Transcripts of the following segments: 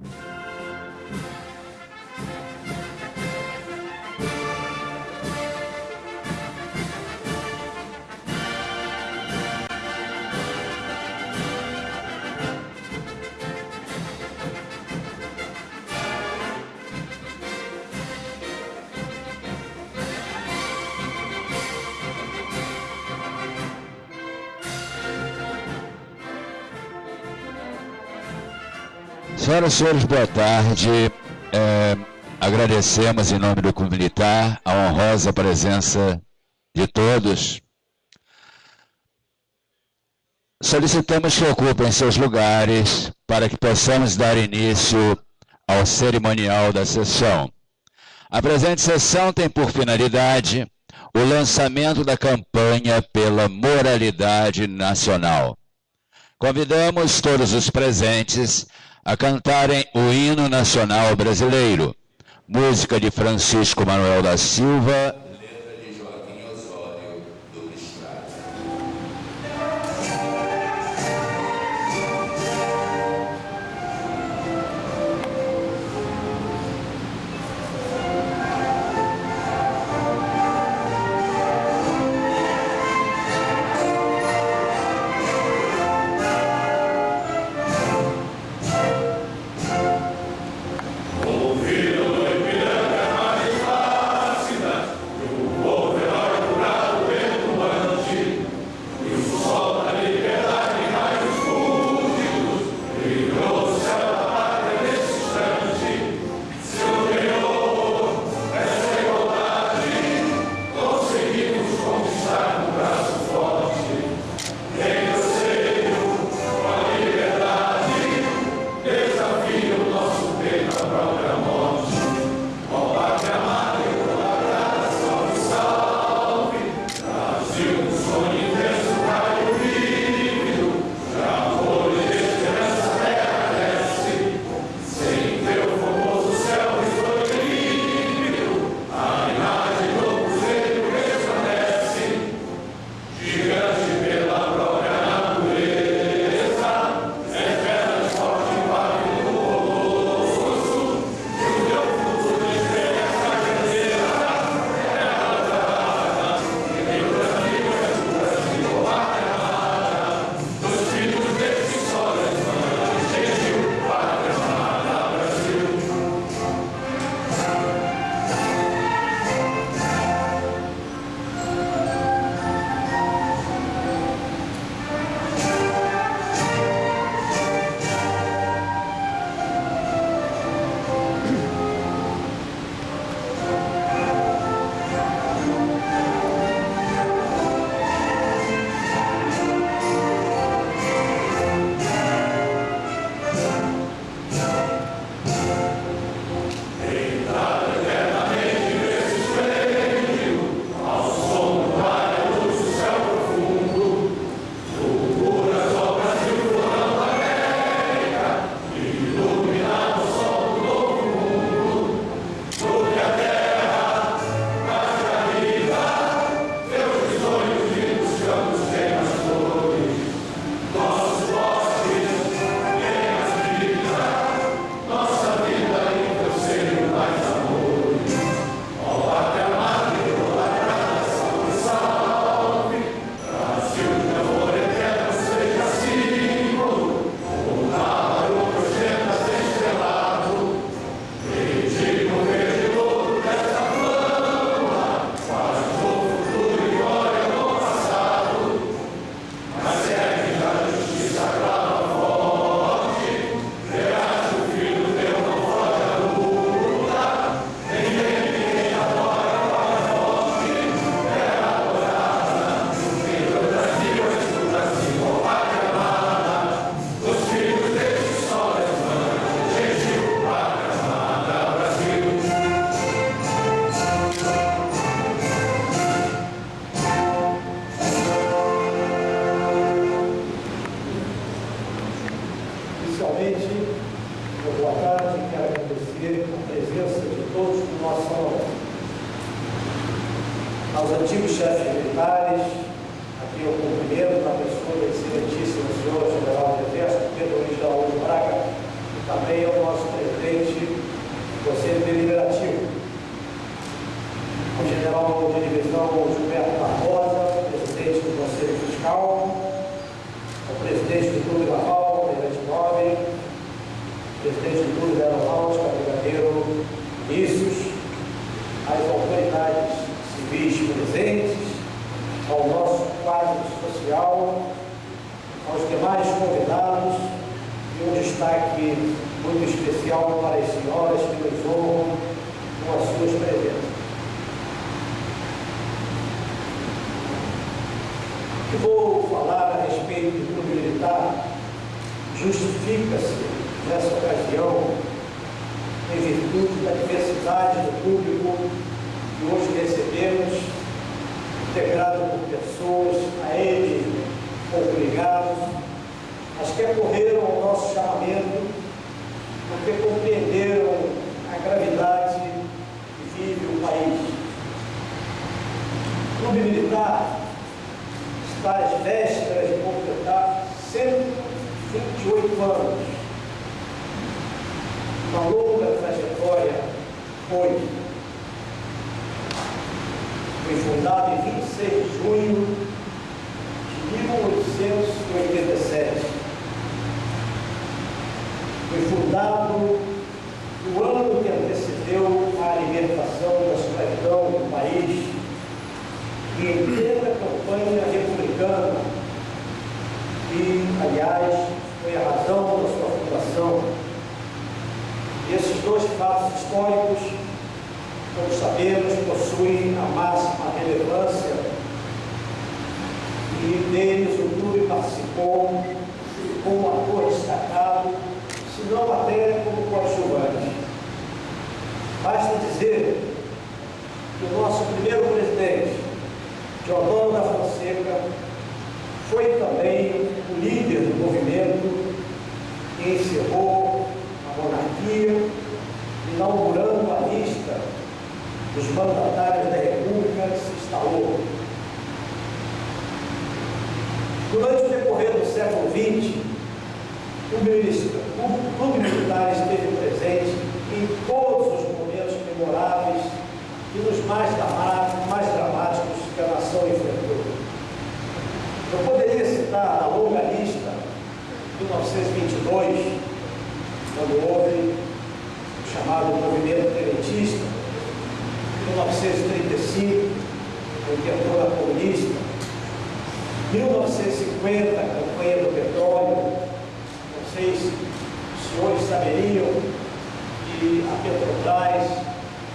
you Senhoras e senhores, boa tarde. É, agradecemos em nome do Clube Militar a honrosa presença de todos. Solicitamos que ocupem seus lugares para que possamos dar início ao cerimonial da sessão. A presente sessão tem por finalidade o lançamento da campanha pela moralidade nacional. Convidamos todos os presentes a cantarem o hino nacional brasileiro, música de Francisco Manuel da Silva e o cumprimento da pessoa do excelentíssimo senhor general do Exército, Pedro Luiz da Ouro Braga, e também é ao nosso presidente do Conselho é Deliberativo, o general de divisão Gilberto Barbosa, presidente do Conselho Fiscal, o presidente do Clube Naval, presidente Nobre, presidente do Clube da Aeronáutica, brigadeiro Vinícius, as autoridades civis presentes, ao nosso quadro social, aos demais convidados e um destaque muito especial para as senhoras que nos honram com as suas presenças. Que vou falar a respeito do militar justifica-se nessa ocasião em virtude da diversidade do público que hoje recebemos, integrado por pessoas a ele obrigados, mas que acorreram ao nosso chamamento porque compreenderam a gravidade que vive o país. O Clube Militar está às vésperas de completar 128 anos. Uma longa trajetória foi. Foi fundado em 26 de junho de 1887. Foi fundado no ano que antecedeu a libertação da escravidão do país e em plena campanha republicana, que, aliás, foi a razão da sua fundação. Esses dois fatos históricos, como sabemos, possuem a máxima relevância e deles o clube participou como ator destacado, se não até como coadjuvante. Basta dizer que o nosso primeiro presidente, Teodoro da Fonseca, foi também o líder do movimento que encerrou a monarquia, inaugurando a lista dos mandatários da República se instalou. Durante o decorrer do século XX, o clube militar esteve presente em todos os momentos memoráveis e nos mais mais dramáticos que a nação enfrentou. Eu poderia citar a longa lista de 1922, quando houve o chamado movimento tenentista, 1935, a intentora comunista, 1950, a campanha do petróleo, se os senhores saberiam que a Petrobras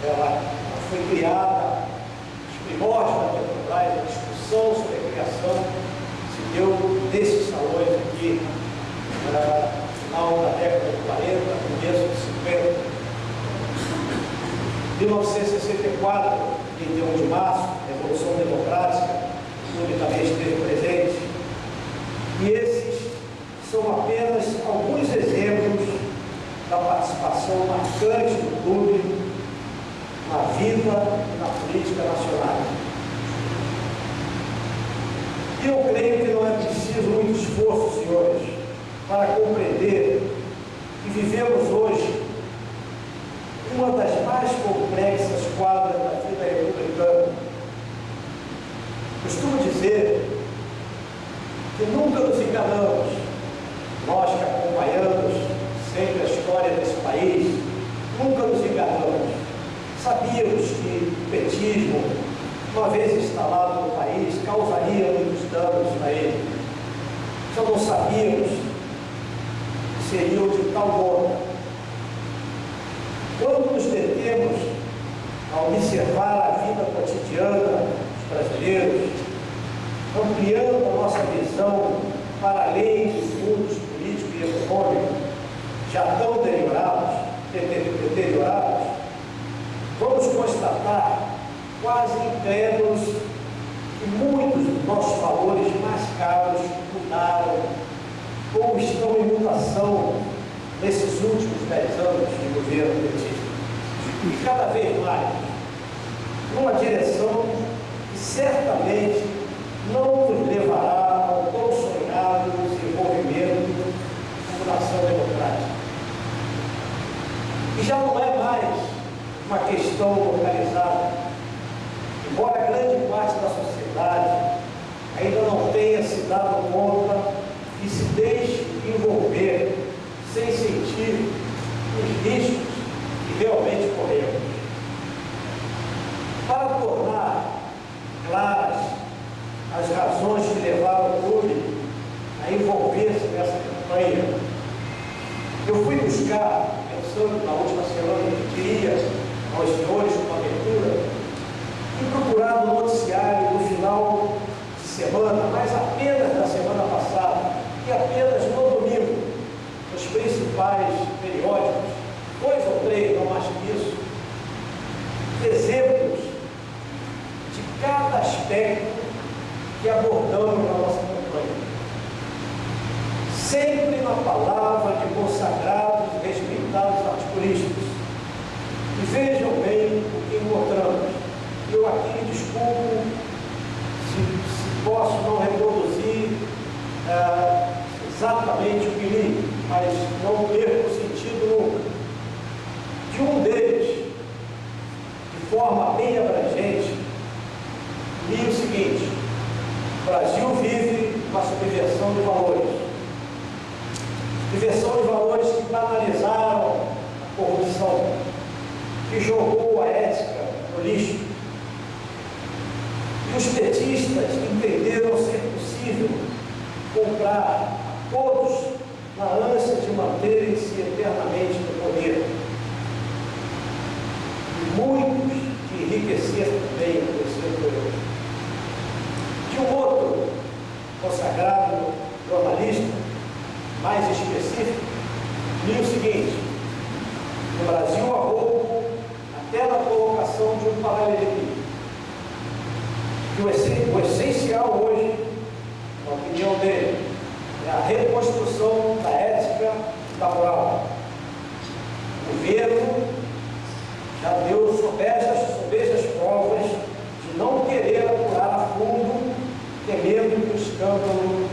ela foi criada, os primórdios da Petrobras, a discussão sobre a criação se deu nesses salões aqui, no final da década de 40, começo de 50. 1964, 31 de março, Revolução Democrática, também esteve presente. E esses são apenas alguns exemplos da participação marcante do clube na vida e na política nacional. E eu creio que não é preciso muito esforço, senhores, para compreender que vivemos hoje uma das mais complexas quadras da vida republicana. Costumo dizer que nunca nos enganamos, nós que acompanhamos sempre a história desse país, nunca nos enganamos. Sabíamos que o petismo, uma vez instalado no país, causaria muitos danos a ele. Só não sabíamos que seriam de tal modo quando nos detemos a observar a vida cotidiana dos brasileiros, ampliando a nossa visão para além dos mundos político e econômico, já tão deteriorados, deteriorados, vamos constatar, quase incrédulos, que muitos dos nossos valores mais caros mudaram ou estão em mutação nesses últimos dez anos de governo. E cada vez mais, numa direção que certamente não nos levará ao tão sonhado desenvolvimento como nação democrática. E já não é mais uma questão localizada. Embora grande parte da sociedade ainda não tenha se dado conta e se deixe envolver sem sentir os riscos que realmente. Para tornar claras as razões que levaram o clube a envolver-se nessa campanha, eu fui buscar, pensando na última semana que queria aos senhores uma abertura, fui procurar no noticiário no final de semana, mas apenas da semana passada, e apenas no domingo, nos principais periódicos, dois ou três, não mais que isso, exemplos de cada aspecto que abordamos na nossa campanha. Sempre na palavra de consagrados respeitados articulistas. E vejam bem o que encontramos. Eu aqui desculpo se, se posso não reproduzir ah, exatamente o que li, mas não perco o sentido nunca. De um deles, de forma bem abrangente, li o seguinte: o Brasil vive uma subversão de valores. Subversão de valores que banalizaram a corrupção, que jogou a ética no lixo. E os petistas entenderam ser possível comprar a todos na ânsia de manterem-se eternamente no poder. E muitos de enriquecer também no terceiro período. De um outro consagrado jornalista, mais específico, li o seguinte, no Brasil há roubo até na colocação de um paralelepípedo. Que o essencial hoje, na opinião dele, é a reconstrução da ética e da moral. O governo já deu sobejas, sobejas provas de não querer apurar a fundo, temendo que o escândalo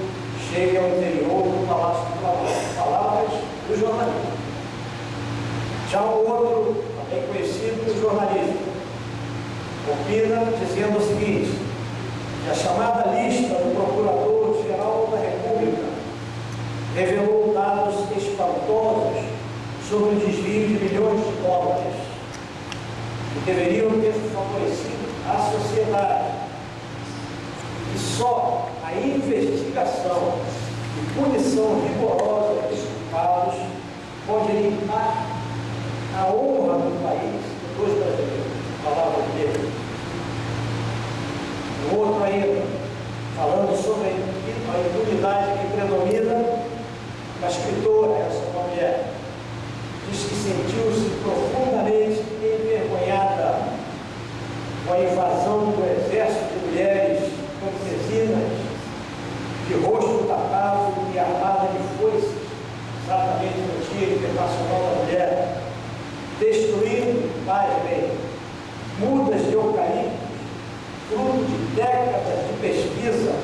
chegue ao interior do Palácio do Planalto. Palavras do jornalista. Já o outro, também conhecido jornalista, opina dizendo o seguinte, que a chamada lista do Procurador-Geral da República revelou dados espantosos sobre o desvio de milhões de dólares que deveriam ter favorecido a sociedade. E só a investigação e punição rigorosa dos culpados pode limpar a honra do país dos brasileiros. Palavra de Deus. O outro ainda, falando sobre a impunidade que predomina a escritora, essa mulher, diz que sentiu-se profundamente envergonhada com a invasão do exército de mulheres campesinas, de rosto tapado e armada de foices, exatamente no Dia Internacional da Mulher, destruindo, mais bem, mudas de eucalipto, fruto de décadas de pesquisa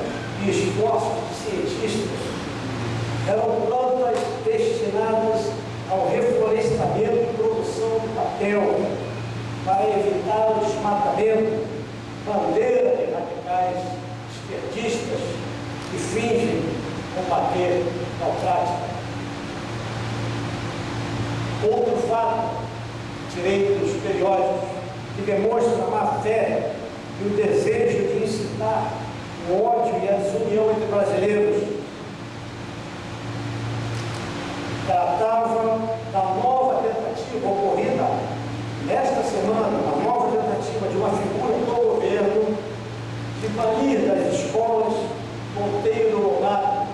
e esforços de cientistas eram plantas destinadas ao reflorestamento e produção de papel, para evitar o desmatamento, bandeira de radicais esquerdistas que fingem combater prática. Outro fato, tirei dos periódicos, que demonstra a má fé e o desejo de incitar o ódio e a desunião entre brasileiros. Tratava da nova tentativa ocorrida nesta semana, a nova tentativa de uma figura do governo de banir das escolas Monteiro Lobato,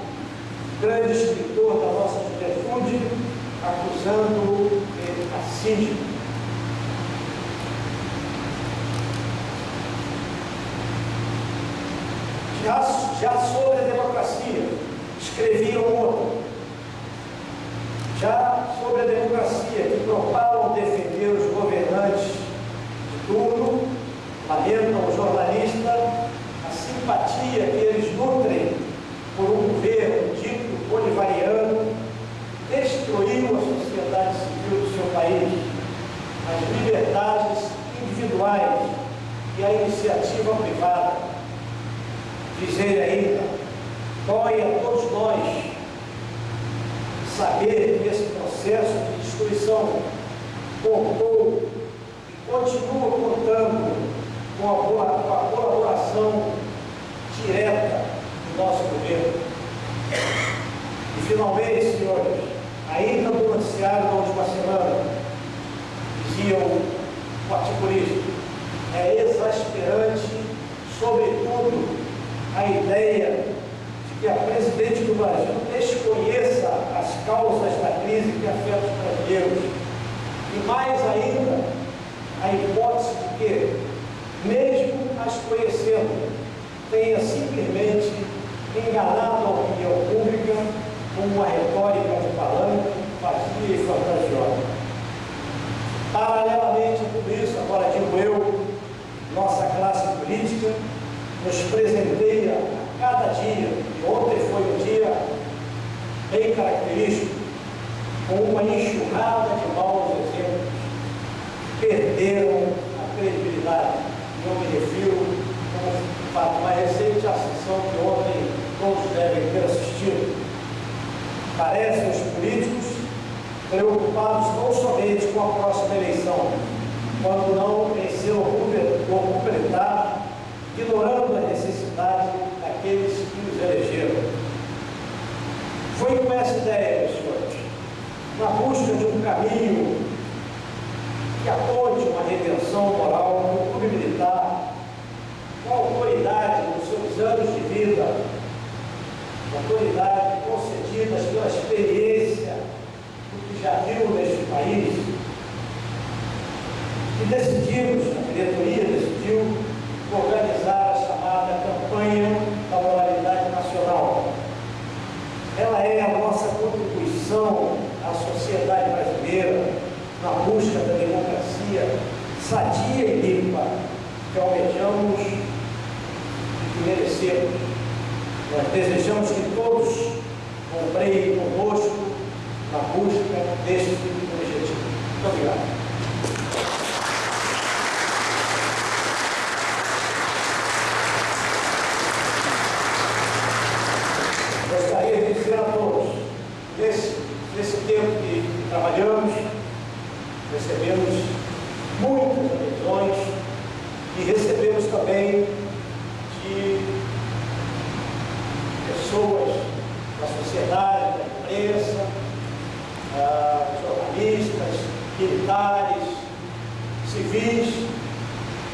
grande escritor da nossa juventude, acusando de racismo. Já, já sobre a democracia, escreviam outro, já sobre a democracia, que propalam defender os governantes de turno, lamentam o jornalista a simpatia que eles nutrem por um governo dito bolivariano, destruiu a sociedade civil do seu país. as liberdades individuais e a iniciativa privada. Diz ele ainda, dói a todos nós saber que esse processo de destruição contou e continua contando com a, com a colaboração direta do nosso governo. E finalmente, senhores, ainda no noticiário da última semana, o articulista, é exasperante, sobretudo, a ideia de que a presidente do Brasil desconheça as causas da crise que afeta os brasileiros. E mais ainda, a hipótese de que mesmo as conhecendo, tenha simplesmente enganado a opinião pública com uma retórica de palanque vazia e fantasiosa. Paralelamente a tudo isso, agora digo eu, nossa classe política nos presenteia a cada dia, e ontem foi um dia bem característico, com uma enxurrada de maus exemplos, perderam a credibilidade eu me refiro com uma recente sessão que ontem todos devem ter assistido. Parecem os políticos preocupados não somente com a próxima eleição, quando não em seu completar, ignorando a necessidade daqueles que os elegeram. Foi com essa ideia, senhores, na busca de um caminho que aponte uma redenção moral no clube militar, com autoridade nos seus anos de vida, autoridade concedidas pela experiência do já viu neste país, e decidimos, a diretoria decidiu, organizar a chamada campanha da moralidade nacional. Ela é a nossa contribuição à sociedade brasileira, na busca da democracia sadia e limpa que almejamos e que merecemos. Nós desejamos que todos compreendem conosco na busca deste objetivo. Muito obrigado. Gostaria de dizer a todos, nesse, nesse tempo que trabalhamos, recebemos muitas adesões e recebemos também de pessoas da sociedade, da imprensa, ah, jornalistas, militares, civis.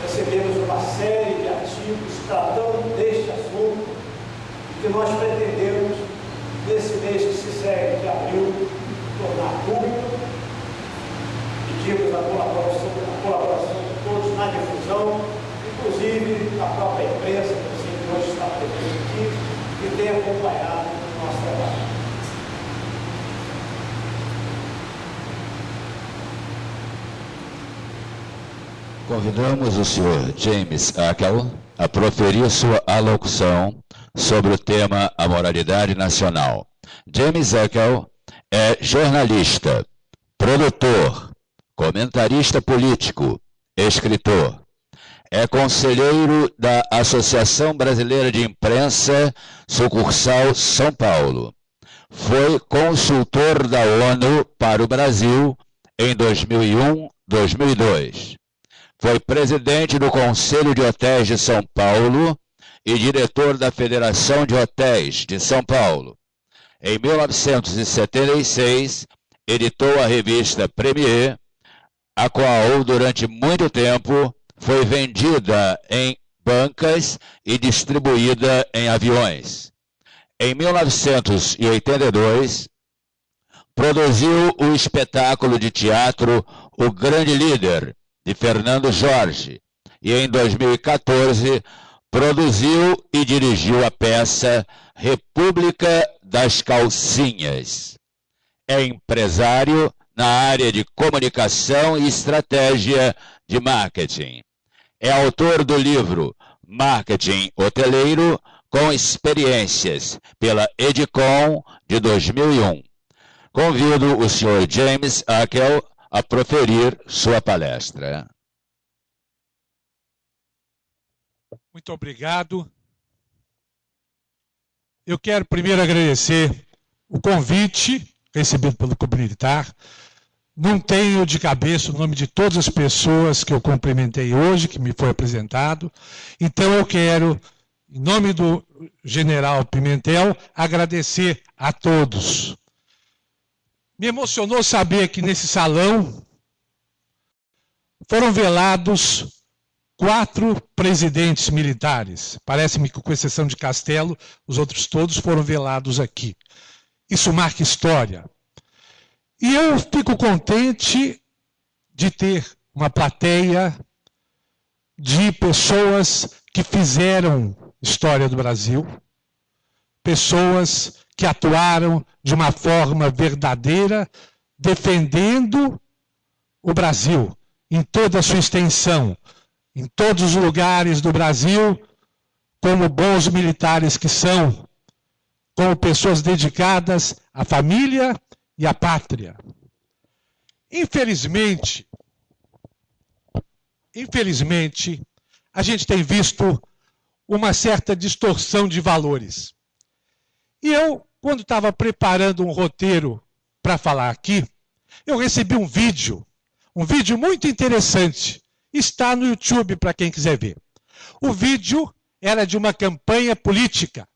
Recebemos uma série de artigos tratando deste assunto que nós pretendemos, nesse mês que se segue, de abril, tornar público pedimos a colaboração, a colaboração de todos na difusão, inclusive a própria imprensa, que hoje está presente aqui, que tem acompanhado o nosso trabalho. Convidamos o senhor James Ackel a proferir sua alocução sobre o tema A Moralidade Nacional. James Ackel é jornalista, produtor, comentarista político, escritor. É conselheiro da Associação Brasileira de Imprensa, sucursal São Paulo. Foi consultor da ONU para o Brasil em 2001-2002. Foi presidente do Conselho de Hotéis de São Paulo e diretor da Federação de Hotéis de São Paulo. Em 1976, editou a revista Premier a qual durante muito tempo foi vendida em bancas e distribuída em aviões. Em 1982, produziu o espetáculo de teatro O Grande Líder, de Fernando Jorge, e em 2014 produziu e dirigiu a peça República das Calcinhas. É empresário na área de comunicação e estratégia de marketing. É autor do livro Marketing Hoteleiro com Experiências, pela Edicom de 2001. Convido o Sr. James Akel a proferir sua palestra. Muito obrigado. Eu quero primeiro agradecer o convite recebido pelo Militar. Não tenho de cabeça o nome de todas as pessoas que eu cumprimentei hoje, que me foi apresentado. Então eu quero, em nome do general Pimentel, agradecer a todos. Me emocionou saber que nesse salão foram velados quatro presidentes militares. Parece-me que, com exceção de Castelo, os outros todos foram velados aqui. Isso marca história. E eu fico contente de ter uma plateia de pessoas que fizeram história do Brasil, pessoas que atuaram de uma forma verdadeira, defendendo o Brasil em toda a sua extensão, em todos os lugares do Brasil, como bons militares que são, como pessoas dedicadas à família e à pátria. Infelizmente, infelizmente, a gente tem visto uma certa distorção de valores. E eu, quando estava preparando um roteiro para falar aqui, eu recebi um vídeo, um vídeo muito interessante Está no YouTube para quem quiser ver. O vídeo era de uma campanha política.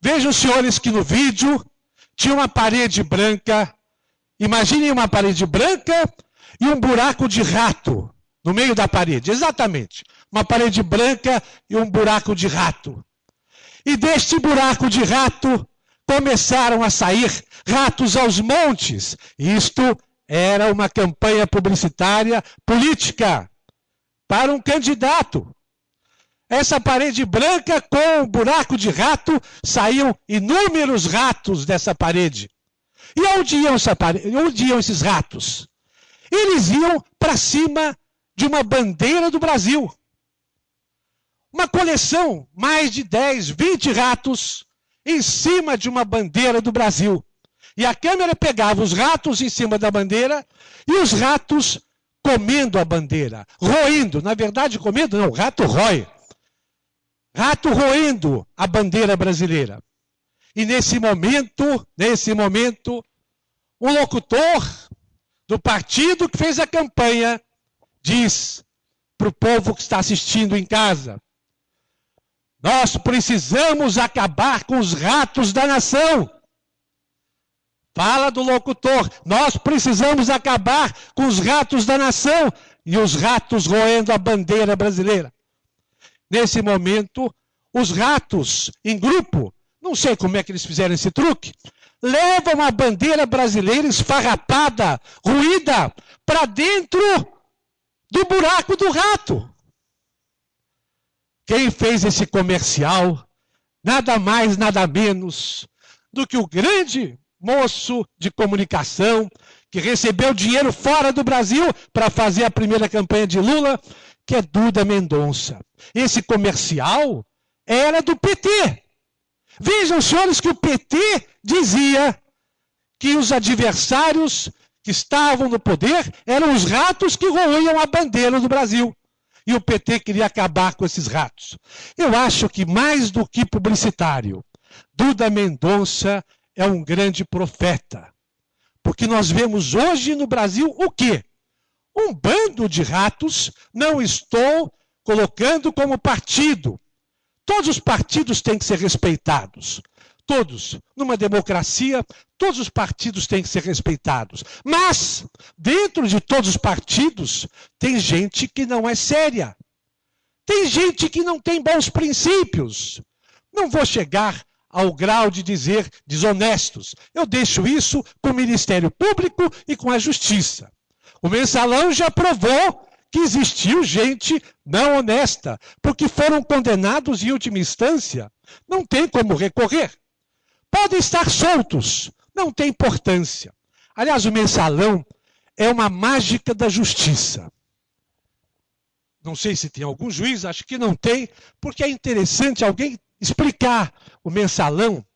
Vejam, senhores, que no vídeo tinha uma parede branca. Imaginem uma parede branca e um buraco de rato no meio da parede. Exatamente. Uma parede branca e um buraco de rato. E deste buraco de rato começaram a sair ratos aos montes. Isto era uma campanha publicitária política para um candidato. Essa parede branca com um buraco de rato, saíam inúmeros ratos dessa parede. E onde iam, parede, onde iam esses ratos? Eles iam para cima de uma bandeira do Brasil. Uma coleção, mais de 10, 20 ratos em cima de uma bandeira do Brasil. E a câmera pegava os ratos em cima da bandeira e os ratos comendo a bandeira, roendo, na verdade comendo não, rato rói. Rato roendo a bandeira brasileira. E nesse momento, nesse momento, o locutor do partido que fez a campanha diz para o povo que está assistindo em casa: Nós precisamos acabar com os ratos da nação. Fala do locutor. Nós precisamos acabar com os ratos da nação e os ratos roendo a bandeira brasileira. Nesse momento, os ratos em grupo, não sei como é que eles fizeram esse truque, levam a bandeira brasileira esfarrapada, ruída, para dentro do buraco do rato. Quem fez esse comercial, nada mais, nada menos do que o grande moço de comunicação que recebeu dinheiro fora do Brasil para fazer a primeira campanha de Lula, que é Duda Mendonça. Esse comercial era do PT. Vejam, senhores, que o PT dizia que os adversários que estavam no poder eram os ratos que roiam a bandeira do Brasil. E o PT queria acabar com esses ratos. Eu acho que mais do que publicitário, Duda Mendonça é um grande profeta. Porque nós vemos hoje no Brasil o quê? Um bando de ratos, não estou colocando como partido. Todos os partidos têm que ser respeitados. Todos. Numa democracia, todos os partidos têm que ser respeitados. Mas, dentro de todos os partidos, tem gente que não é séria. Tem gente que não tem bons princípios. Não vou chegar ao grau de dizer desonestos. Eu deixo isso com o Ministério Público e com a Justiça. O mensalão já provou que existiu gente não honesta, porque foram condenados em última instância. Não tem como recorrer. Podem estar soltos, não tem importância. Aliás, o mensalão é uma mágica da justiça. Não sei se tem algum juiz, acho que não tem, porque é interessante alguém explicar o mensalão,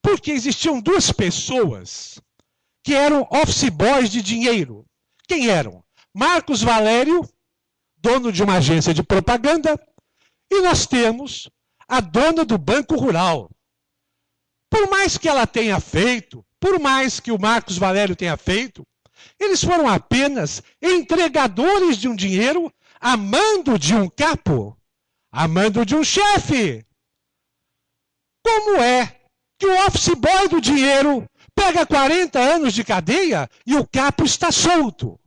porque existiam duas pessoas que eram office boys de dinheiro. Quem eram? Marcos Valério, dono de uma agência de propaganda, e nós temos a dona do Banco Rural. Por mais que ela tenha feito, por mais que o Marcos Valério tenha feito, eles foram apenas entregadores de um dinheiro a mando de um capo, a mando de um chefe. Como é que o office boy do dinheiro pega 40 anos de cadeia e o capo está solto?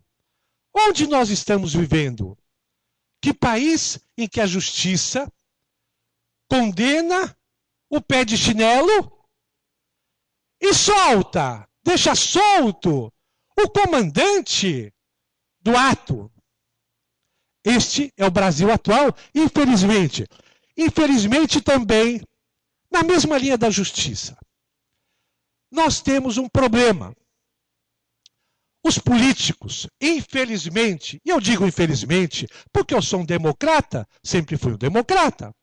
Onde nós estamos vivendo? Que país em que a justiça condena o pé de chinelo e solta, deixa solto o comandante do ato. Este é o Brasil atual, infelizmente. Infelizmente também na mesma linha da justiça. Nós temos um problema. Os políticos, infelizmente, e eu digo infelizmente, porque eu sou um democrata, sempre fui um democrata,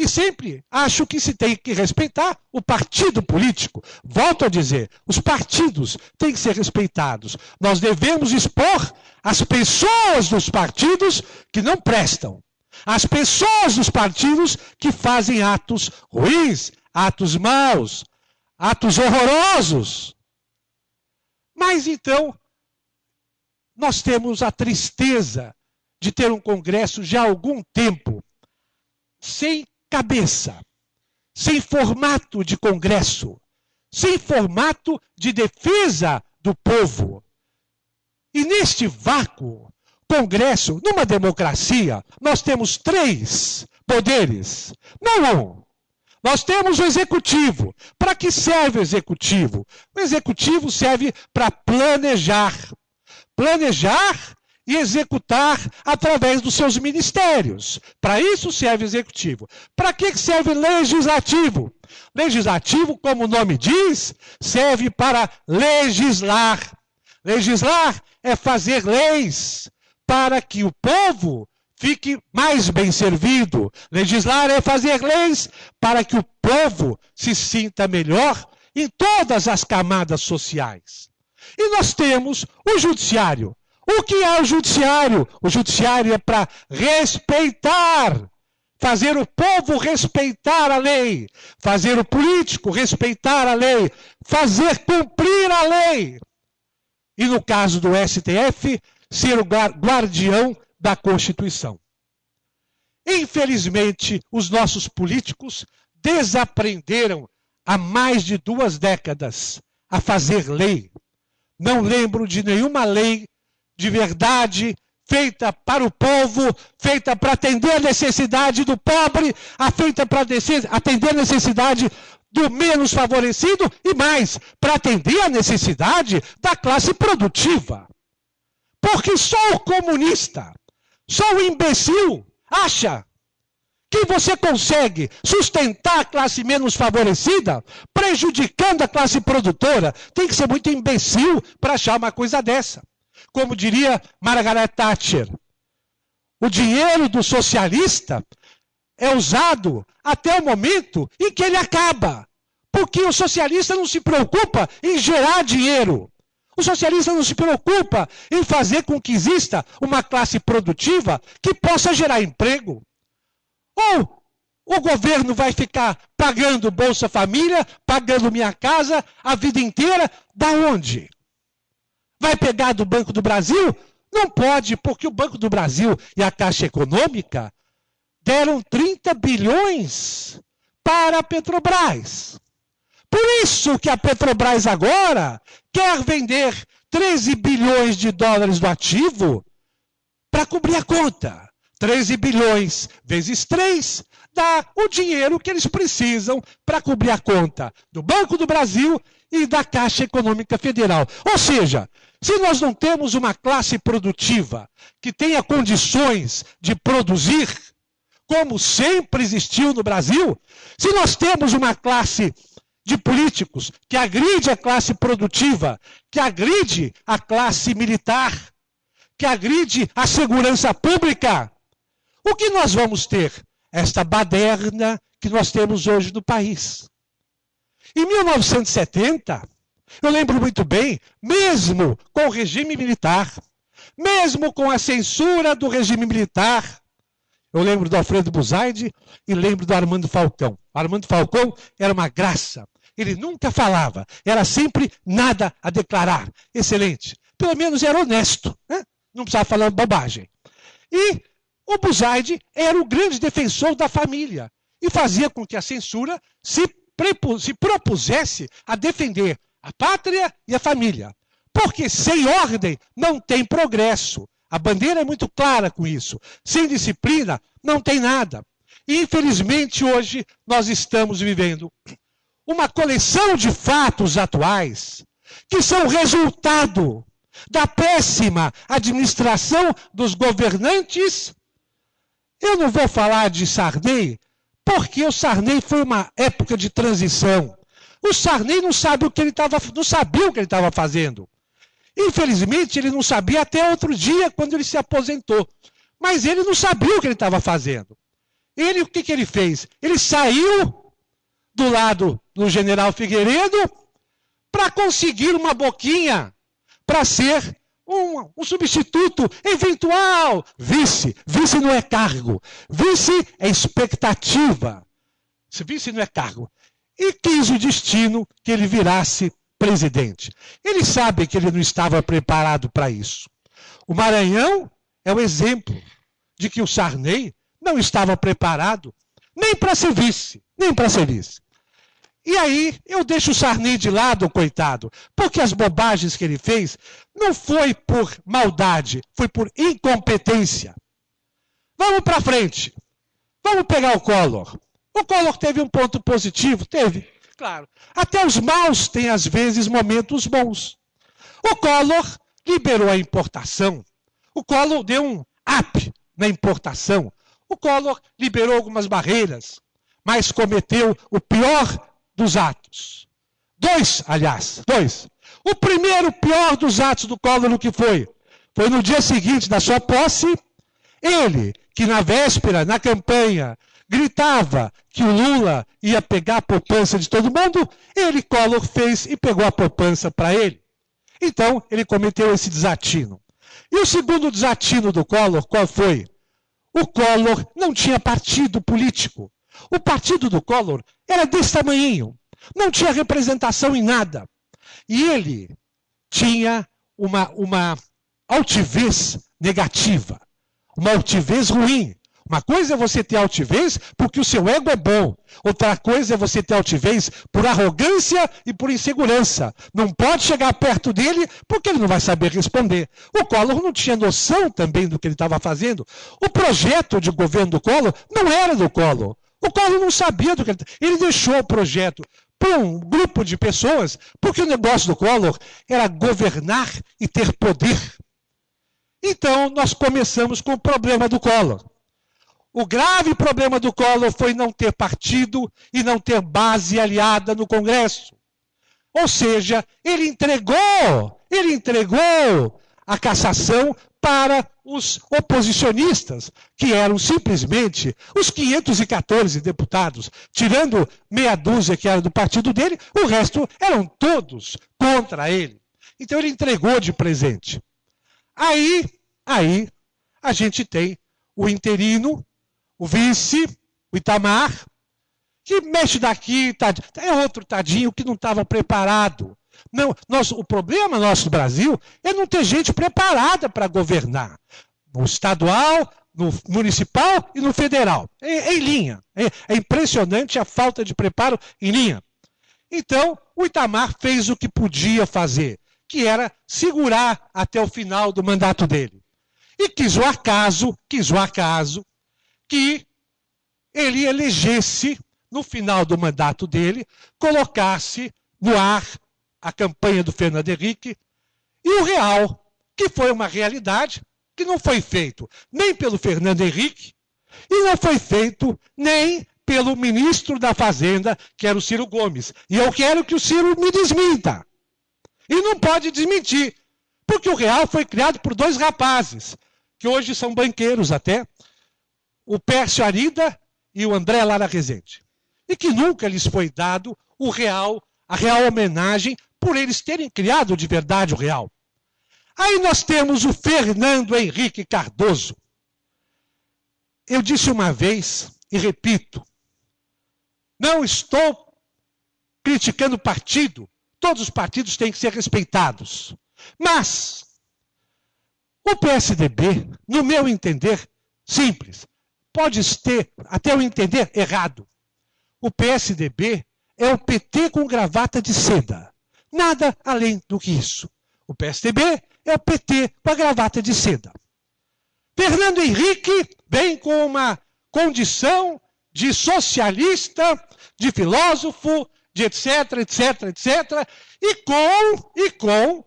e sempre acho que se tem que respeitar o partido político. Volto a dizer, os partidos têm que ser respeitados. Nós devemos expor as pessoas dos partidos que não prestam. As pessoas dos partidos que fazem atos ruins, atos maus, atos horrorosos. Mas então, nós temos a tristeza de ter um Congresso já há algum tempo sem cabeça, sem formato de Congresso, sem formato de defesa do povo. E neste vácuo, Congresso, numa democracia, nós temos três poderes, não um. Nós temos o executivo. Para que serve o executivo? O executivo serve para planejar. Planejar e executar através dos seus ministérios. Para isso serve executivo. Para que serve legislativo? Legislativo, como o nome diz, serve para legislar. Legislar é fazer leis para que o povo fique mais bem servido. Legislar é fazer leis para que o povo se sinta melhor em todas as camadas sociais. E nós temos o judiciário. O que é o judiciário? O judiciário é para respeitar, fazer o povo respeitar a lei, fazer o político respeitar a lei, fazer cumprir a lei. E no caso do STF, ser o guardião da Constituição. Infelizmente, os nossos políticos desaprenderam há mais de duas décadas a fazer lei. Não lembro de nenhuma lei de verdade feita para o povo, feita para atender a necessidade do pobre, a feita para atender a necessidade do menos favorecido e mais, para atender a necessidade da classe produtiva. Porque só o comunista, só o imbecil acha que você consegue sustentar a classe menos favorecida, prejudicando a classe produtora. Tem que ser muito imbecil para achar uma coisa dessa. Como diria Margaret Thatcher, o dinheiro do socialista é usado até o momento em que ele acaba. Porque o socialista não se preocupa em gerar dinheiro. O socialista não se preocupa em fazer com que exista uma classe produtiva que possa gerar emprego. Ou o governo vai ficar pagando Bolsa Família, pagando Minha Casa a vida inteira? Da onde? Vai pegar do Banco do Brasil? Não pode, porque o Banco do Brasil e a Caixa Econômica deram 30 bilhões para a Petrobras. Por isso que a Petrobras agora quer vender 13 bilhões de dólares do ativo para cobrir a conta. 13 bilhões vezes 3 dá o dinheiro que eles precisam para cobrir a conta do Banco do Brasil e da Caixa Econômica Federal. Ou seja, se nós não temos uma classe produtiva que tenha condições de produzir, como sempre existiu no Brasil, se nós temos uma classe de políticos que agride a classe produtiva, que agride a classe militar, que agride a segurança pública. O que nós vamos ter? Esta baderna que nós temos hoje no país. Em 1970, Eu lembro muito bem, mesmo com o regime militar, mesmo com a censura do regime militar, eu lembro do Alfredo Buzaide e lembro do Armando Falcão. O Armando Falcão era uma graça. Ele nunca falava, era sempre nada a declarar. Excelente. Pelo menos era honesto, né? não precisava falar bobagem. E o Buzaide era o grande defensor da família e fazia com que a censura se, se propusesse a defender a pátria e a família. Porque sem ordem não tem progresso. A bandeira é muito clara com isso. Sem disciplina não tem nada. E infelizmente hoje nós estamos vivendo uma coleção de fatos atuais que são resultado da péssima administração dos governantes. Eu não vou falar de Sarney, porque o Sarney foi uma época de transição. O Sarney não sabe o que ele estava, não sabia o que ele estava fazendo. Infelizmente, ele não sabia até outro dia, quando ele se aposentou. Mas ele não sabia o que ele estava fazendo. Ele, o que, que ele fez? Ele saiu do lado do general Figueiredo para conseguir uma boquinha para ser um, um, substituto eventual. Vice. Vice não é cargo. Vice é expectativa. Vice não é cargo. E quis o destino que ele virasse presidente. Ele sabe que ele não estava preparado para isso. O Maranhão é o exemplo de que o Sarney não estava preparado nem para ser vice, nem para ser vice. E aí eu deixo o Sarney de lado, coitado, porque as bobagens que ele fez não foi por maldade, foi por incompetência. Vamos para frente. Vamos pegar o Collor. O Collor teve um ponto positivo? Teve claro. Até os maus têm, às vezes, momentos bons. O Collor liberou a importação. O Collor deu um up na importação. O Collor liberou algumas barreiras, mas cometeu o pior dos atos. Dois, aliás, dois. O primeiro pior dos atos do Collor, que foi? Foi no dia seguinte da sua posse, ele, que na véspera, na campanha, gritava que o Lula ia pegar a poupança de todo mundo, ele, Collor, fez e pegou a poupança para ele. Então, ele cometeu esse desatino. E o segundo desatino do Collor, qual foi? O Collor não tinha partido político. O partido do Collor era desse tamanho. Não tinha representação em nada. E ele tinha uma, uma altivez negativa, uma altivez ruim. Uma coisa é você ter altivez porque o seu ego é bom. Outra coisa é você ter altivez por arrogância e por insegurança. Não pode chegar perto dele porque ele não vai saber responder. O Collor não tinha noção também do que ele estava fazendo. O projeto de governo do Collor não era do Collor. O Collor não sabia do que ele Ele deixou o projeto para um grupo de pessoas porque o negócio do Collor era governar e ter poder. Então, nós começamos com o problema do Collor. O grave problema do Collor foi não ter partido e não ter base aliada no Congresso. Ou seja, ele entregou, ele entregou a cassação para os oposicionistas, que eram simplesmente os 514 deputados, tirando meia dúzia que era do partido dele, o resto eram todos contra ele. Então ele entregou de presente. Aí, aí a gente tem o interino o vice, o Itamar, que mexe daqui, tadinho. é outro tadinho que não estava preparado. Não, nosso, o problema nosso do Brasil é não ter gente preparada para governar. No estadual, no municipal e no federal. É, é em linha. É, é, impressionante a falta de preparo em linha. Então, o Itamar fez o que podia fazer, que era segurar até o final do mandato dele. E quis o acaso, quis o acaso, que ele elegesse, no final do mandato dele, colocasse no ar a campanha do Fernando Henrique e o real, que foi uma realidade que não foi feito nem pelo Fernando Henrique e não foi feito nem pelo ministro da Fazenda, que era o Ciro Gomes. E eu quero que o Ciro me desminta. E não pode desmentir, porque o real foi criado por dois rapazes, que hoje são banqueiros até, o Pércio Arida e o André Lara Rezende. E que nunca lhes foi dado o real, a real homenagem por eles terem criado de verdade o real. Aí nós temos o Fernando Henrique Cardoso. Eu disse uma vez, e repito, não estou criticando partido, todos os partidos têm que ser respeitados. Mas o PSDB, no meu entender, simples, pode ter, até eu entender, errado. O PSDB é o PT com gravata de seda. Nada além do que isso. O PSDB é o PT com a gravata de seda. Fernando Henrique vem com uma condição de socialista, de filósofo, de etc, etc, etc, e com, e com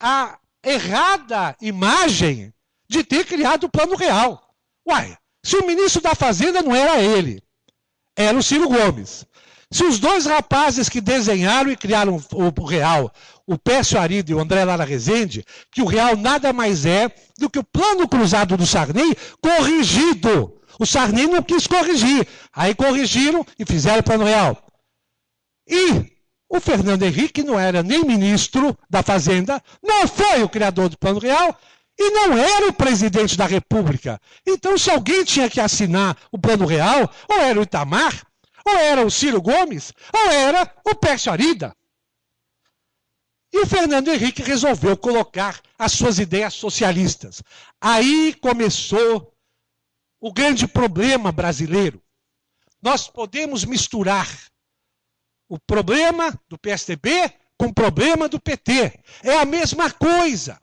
a errada imagem de ter criado o Plano Real. Uai, se o ministro da Fazenda não era ele, era o Ciro Gomes. Se os dois rapazes que desenharam e criaram o, Real, o Pécio Arido e o André Lara Rezende, que o Real nada mais é do que o plano cruzado do Sarney corrigido. O Sarney não quis corrigir. Aí corrigiram e fizeram o plano Real. E o Fernando Henrique não era nem ministro da Fazenda, não foi o criador do Plano Real e não era o presidente da República. Então, se alguém tinha que assinar o Plano Real, ou era o Itamar, ou era o Ciro Gomes, ou era o Pércio Arida. E o Fernando Henrique resolveu colocar as suas ideias socialistas. Aí começou o grande problema brasileiro. Nós podemos misturar o problema do PSDB com o problema do PT. É a mesma coisa.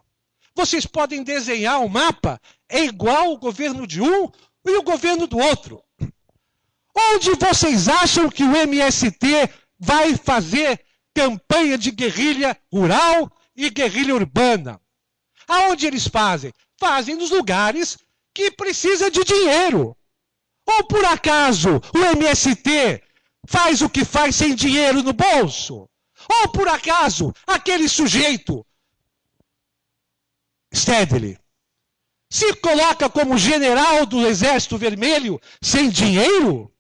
Vocês podem desenhar um mapa, é igual o governo de um e o governo do outro. Onde vocês acham que o MST vai fazer campanha de guerrilha rural e guerrilha urbana? Aonde eles fazem? Fazem nos lugares que precisa de dinheiro. Ou por acaso o MST faz o que faz sem dinheiro no bolso? Ou por acaso aquele sujeito, Stedley, se coloca como general do Exército Vermelho sem dinheiro?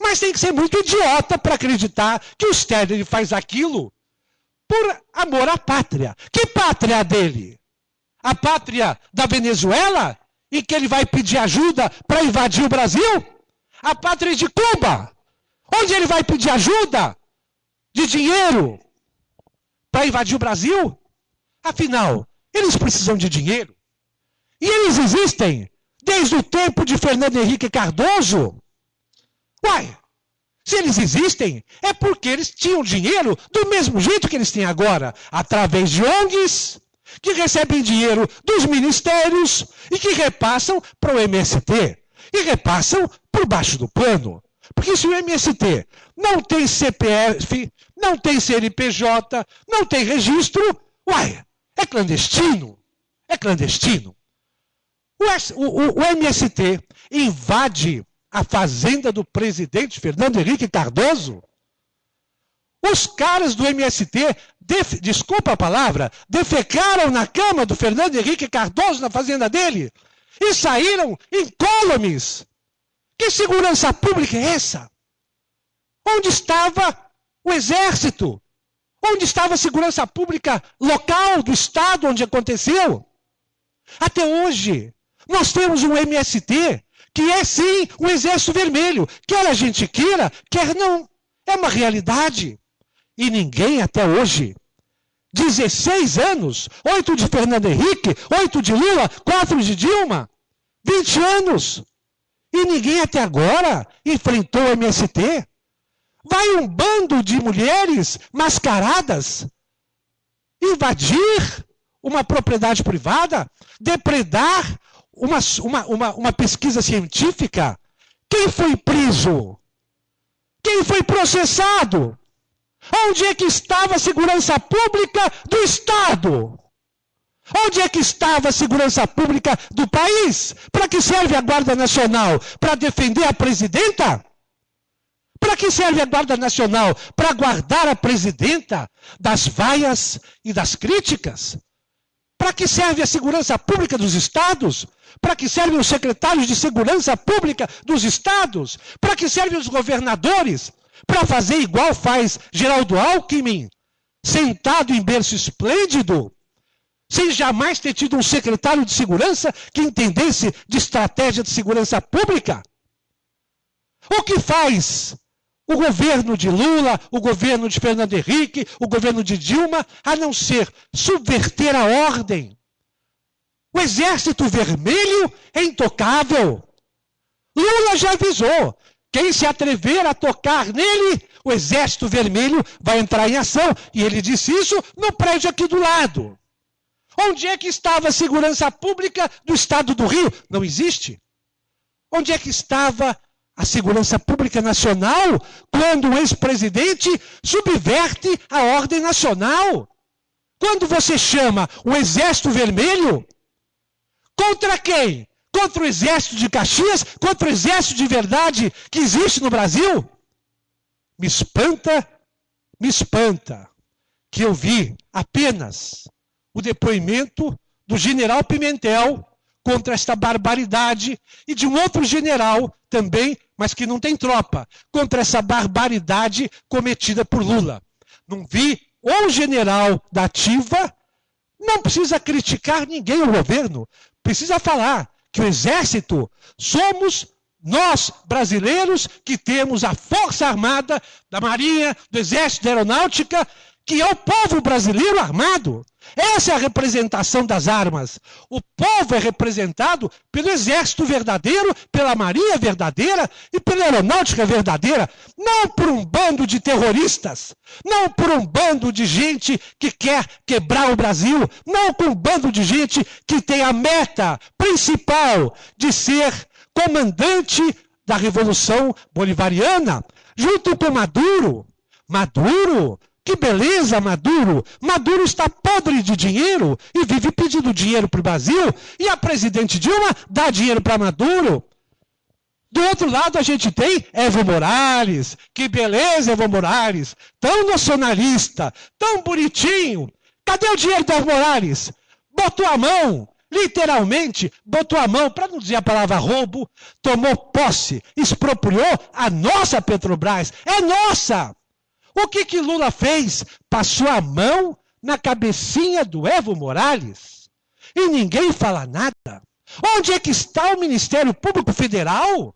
Mas tem que ser muito idiota para acreditar que o Stedley faz aquilo por amor à pátria. Que pátria dele? A pátria da Venezuela? Em que ele vai pedir ajuda para invadir o Brasil? A pátria de Cuba? Onde ele vai pedir ajuda de dinheiro para invadir o Brasil? Afinal, eles precisam de dinheiro. E eles existem desde o tempo de Fernando Henrique Cardoso. Uai, se eles existem, é porque eles tinham dinheiro do mesmo jeito que eles têm agora, através de ONGs, que recebem dinheiro dos ministérios e que repassam para o MST. E repassam por baixo do pano. Porque se o MST não tem CPF, não tem CNPJ, não tem registro, uai, é clandestino. É clandestino. O, o, o MST invade a fazenda do presidente Fernando Henrique Cardoso. Os caras do MST, desculpa a palavra, defecaram na cama do Fernando Henrique Cardoso na fazenda dele e saíram incólumes que segurança pública é essa? Onde estava o exército? Onde estava a segurança pública local do estado onde aconteceu? Até hoje, nós temos um MST que é sim um exército vermelho. Quer a gente queira, quer não. É uma realidade. E ninguém até hoje 16 anos, 8 de Fernando Henrique, 8 de Lula, 4 de Dilma, 20 anos. E ninguém até agora enfrentou o MST. Vai um bando de mulheres mascaradas invadir uma propriedade privada, depredar uma, uma, uma, uma pesquisa científica. Quem foi preso? Quem foi processado? Onde é que estava a segurança pública do Estado? Onde é que estava a segurança pública do país? Para que serve a Guarda Nacional? Para defender a presidenta? Para que serve a Guarda Nacional? Para guardar a presidenta das vaias e das críticas? Para que serve a segurança pública dos estados? Para que servem os secretários de segurança pública dos estados? Para que servem os governadores? Para fazer igual faz Geraldo Alckmin? sentado em berço esplêndido, sem jamais ter tido um secretário de segurança que entendesse de estratégia de segurança pública? O que faz o governo de Lula, o governo de Fernando Henrique, o governo de Dilma, a não ser subverter a ordem? O exército vermelho é intocável. Lula já avisou. Quem se atrever a tocar nele, o exército vermelho vai entrar em ação. E ele disse isso no prédio aqui do lado. Onde é que estava a segurança pública do estado do Rio? Não existe. Onde é que estava a segurança pública nacional quando um ex-presidente subverte a ordem nacional? Quando você chama o Exército Vermelho, contra quem? Contra o Exército de Caxias? Contra o Exército de verdade que existe no Brasil? Me espanta, me espanta que eu vi apenas o depoimento do general Pimentel contra esta barbaridade e de um outro general também, mas que não tem tropa, contra essa barbaridade cometida por Lula. Não vi o general da ativa, não precisa criticar ninguém o governo, precisa falar que o exército somos nós, brasileiros, que temos a Força Armada, da Marinha, do Exército da Aeronáutica, que é o povo brasileiro armado. Essa é a representação das armas. O povo é representado pelo exército verdadeiro, pela marinha verdadeira e pela aeronáutica verdadeira, não por um bando de terroristas, não por um bando de gente que quer quebrar o Brasil, não por um bando de gente que tem a meta principal de ser comandante da revolução bolivariana, junto com Maduro. Maduro que beleza, Maduro! Maduro está podre de dinheiro e vive pedindo dinheiro para o Brasil. E a presidente Dilma dá dinheiro para Maduro. Do outro lado, a gente tem Evo Morales. Que beleza, Evo Morales! Tão nacionalista, tão bonitinho. Cadê o dinheiro do Evo Morales? Botou a mão, literalmente, botou a mão, para não dizer a palavra roubo, tomou posse, expropriou a nossa Petrobras. É nossa! O que que Lula fez? Passou a mão na cabecinha do Evo Morales e ninguém fala nada. Onde é que está o Ministério Público Federal?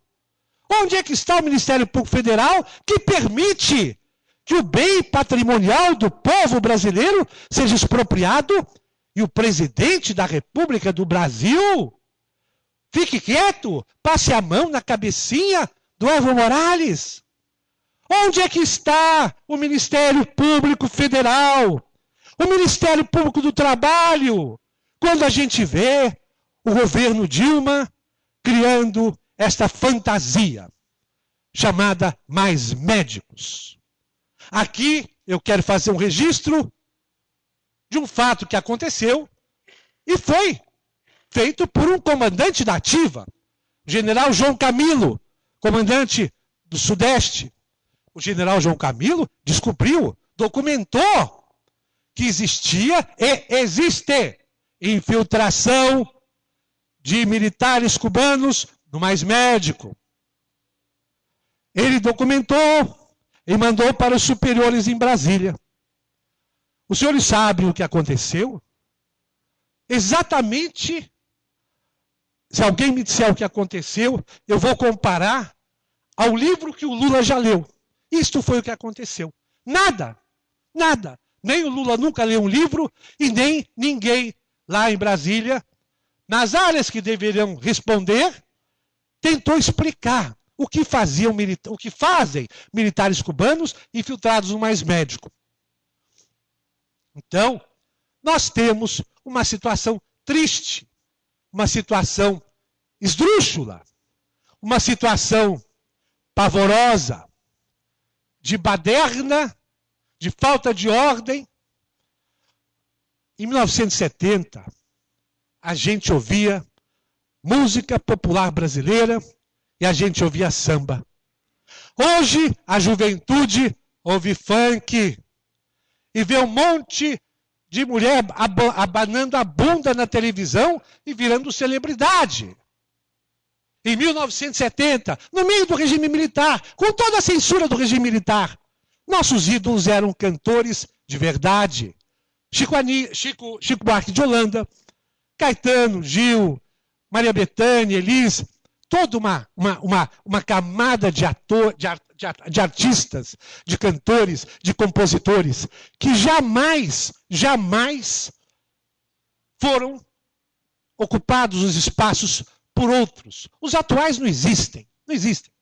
Onde é que está o Ministério Público Federal que permite que o bem patrimonial do povo brasileiro seja expropriado e o presidente da República do Brasil fique quieto, passe a mão na cabecinha do Evo Morales? Onde é que está o Ministério Público Federal? O Ministério Público do Trabalho? Quando a gente vê o governo Dilma criando esta fantasia chamada mais médicos. Aqui eu quero fazer um registro de um fato que aconteceu e foi feito por um comandante da ativa, general João Camilo, comandante do Sudeste, o general João Camilo descobriu, documentou que existia e existe infiltração de militares cubanos no mais médico. Ele documentou e mandou para os superiores em Brasília. Os senhores sabem o que aconteceu? Exatamente. Se alguém me disser o que aconteceu, eu vou comparar ao livro que o Lula já leu. Isto foi o que aconteceu. Nada, nada. Nem o Lula nunca leu um livro e nem ninguém lá em Brasília, nas áreas que deveriam responder, tentou explicar o que faziam o que fazem militares cubanos infiltrados no mais médico. Então, nós temos uma situação triste, uma situação esdrúxula, uma situação pavorosa, de baderna, de falta de ordem. Em 1970, a gente ouvia música popular brasileira e a gente ouvia samba. Hoje, a juventude ouve funk e vê um monte de mulher abanando a bunda na televisão e virando celebridade em 1970, no meio do regime militar, com toda a censura do regime militar. Nossos ídolos eram cantores de verdade. Chico, Ani, Chico, Chico Buarque de Holanda, Caetano, Gil, Maria Bethânia, Elis, toda uma, uma, uma, uma camada de, ator, de, de, de artistas, de cantores, de compositores, que jamais, jamais foram ocupados os espaços por outros. Os atuais não existem. Não existem.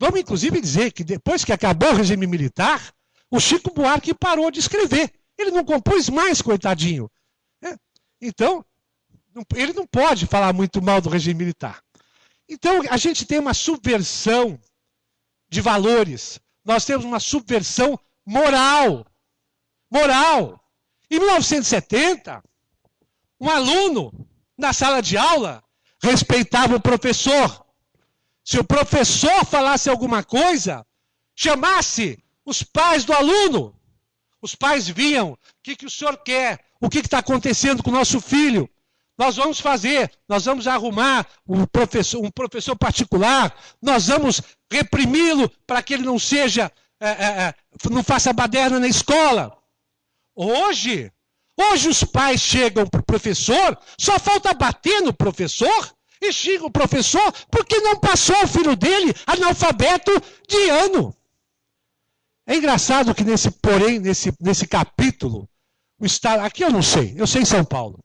Vamos, inclusive, dizer que depois que acabou o regime militar, o Chico Buarque parou de escrever. Ele não compôs mais, coitadinho. É. Então, ele não pode falar muito mal do regime militar. Então, a gente tem uma subversão de valores. Nós temos uma subversão moral. Moral. Em 1970, um aluno na sala de aula respeitava o professor. Se o professor falasse alguma coisa, chamasse os pais do aluno. Os pais viam o que, que o senhor quer, o que está acontecendo com o nosso filho. Nós vamos fazer, nós vamos arrumar um professor, um professor particular, nós vamos reprimi-lo para que ele não seja, é, é, não faça baderna na escola. Hoje, hoje os pais chegam para o professor, só falta bater no professor e xinga o professor porque não passou o filho dele analfabeto de ano. É engraçado que nesse, porém, nesse, nesse capítulo, o Estado, aqui eu não sei, eu sei em São Paulo.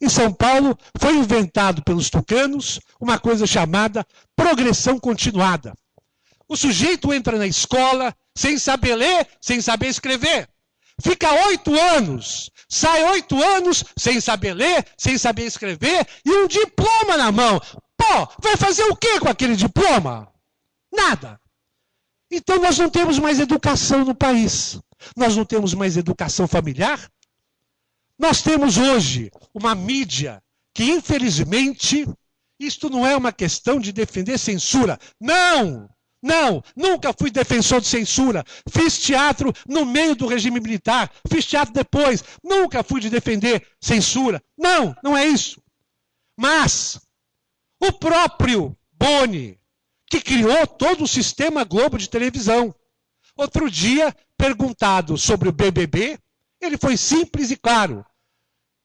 Em São Paulo foi inventado pelos tucanos uma coisa chamada progressão continuada. O sujeito entra na escola sem saber ler, sem saber escrever. Fica oito anos, sai oito anos sem saber ler, sem saber escrever e um diploma na mão. Pô, vai fazer o que com aquele diploma? Nada. Então nós não temos mais educação no país. Nós não temos mais educação familiar. Nós temos hoje uma mídia que, infelizmente, isto não é uma questão de defender censura. Não! Não, nunca fui defensor de censura. Fiz teatro no meio do regime militar, fiz teatro depois. Nunca fui de defender censura. Não, não é isso. Mas o próprio Boni, que criou todo o sistema Globo de televisão, outro dia, perguntado sobre o BBB, ele foi simples e claro.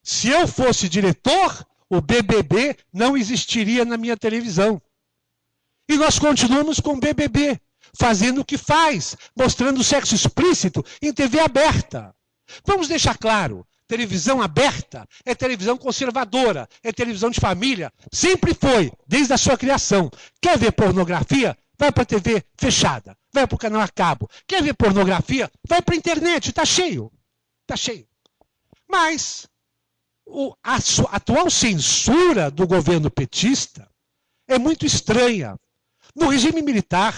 Se eu fosse diretor, o BBB não existiria na minha televisão. E nós continuamos com o BBB, fazendo o que faz, mostrando sexo explícito em TV aberta. Vamos deixar claro: televisão aberta é televisão conservadora, é televisão de família. Sempre foi, desde a sua criação. Quer ver pornografia? Vai para a TV fechada, vai para o canal a cabo. Quer ver pornografia? Vai para a internet, está cheio. Está cheio. Mas o, a, a atual censura do governo petista é muito estranha. No regime militar,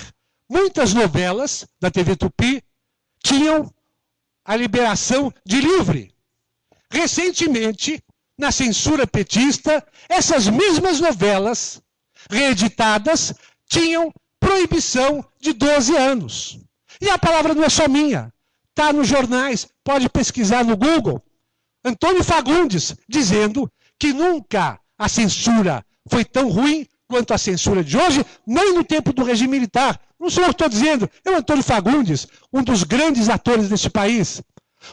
muitas novelas da TV Tupi tinham a liberação de livre. Recentemente, na censura petista, essas mesmas novelas reeditadas tinham proibição de 12 anos. E a palavra não é só minha. Está nos jornais, pode pesquisar no Google. Antônio Fagundes dizendo que nunca a censura foi tão ruim quanto à censura de hoje, nem no tempo do regime militar. Não sou eu que estou dizendo, é o Antônio Fagundes, um dos grandes atores deste país.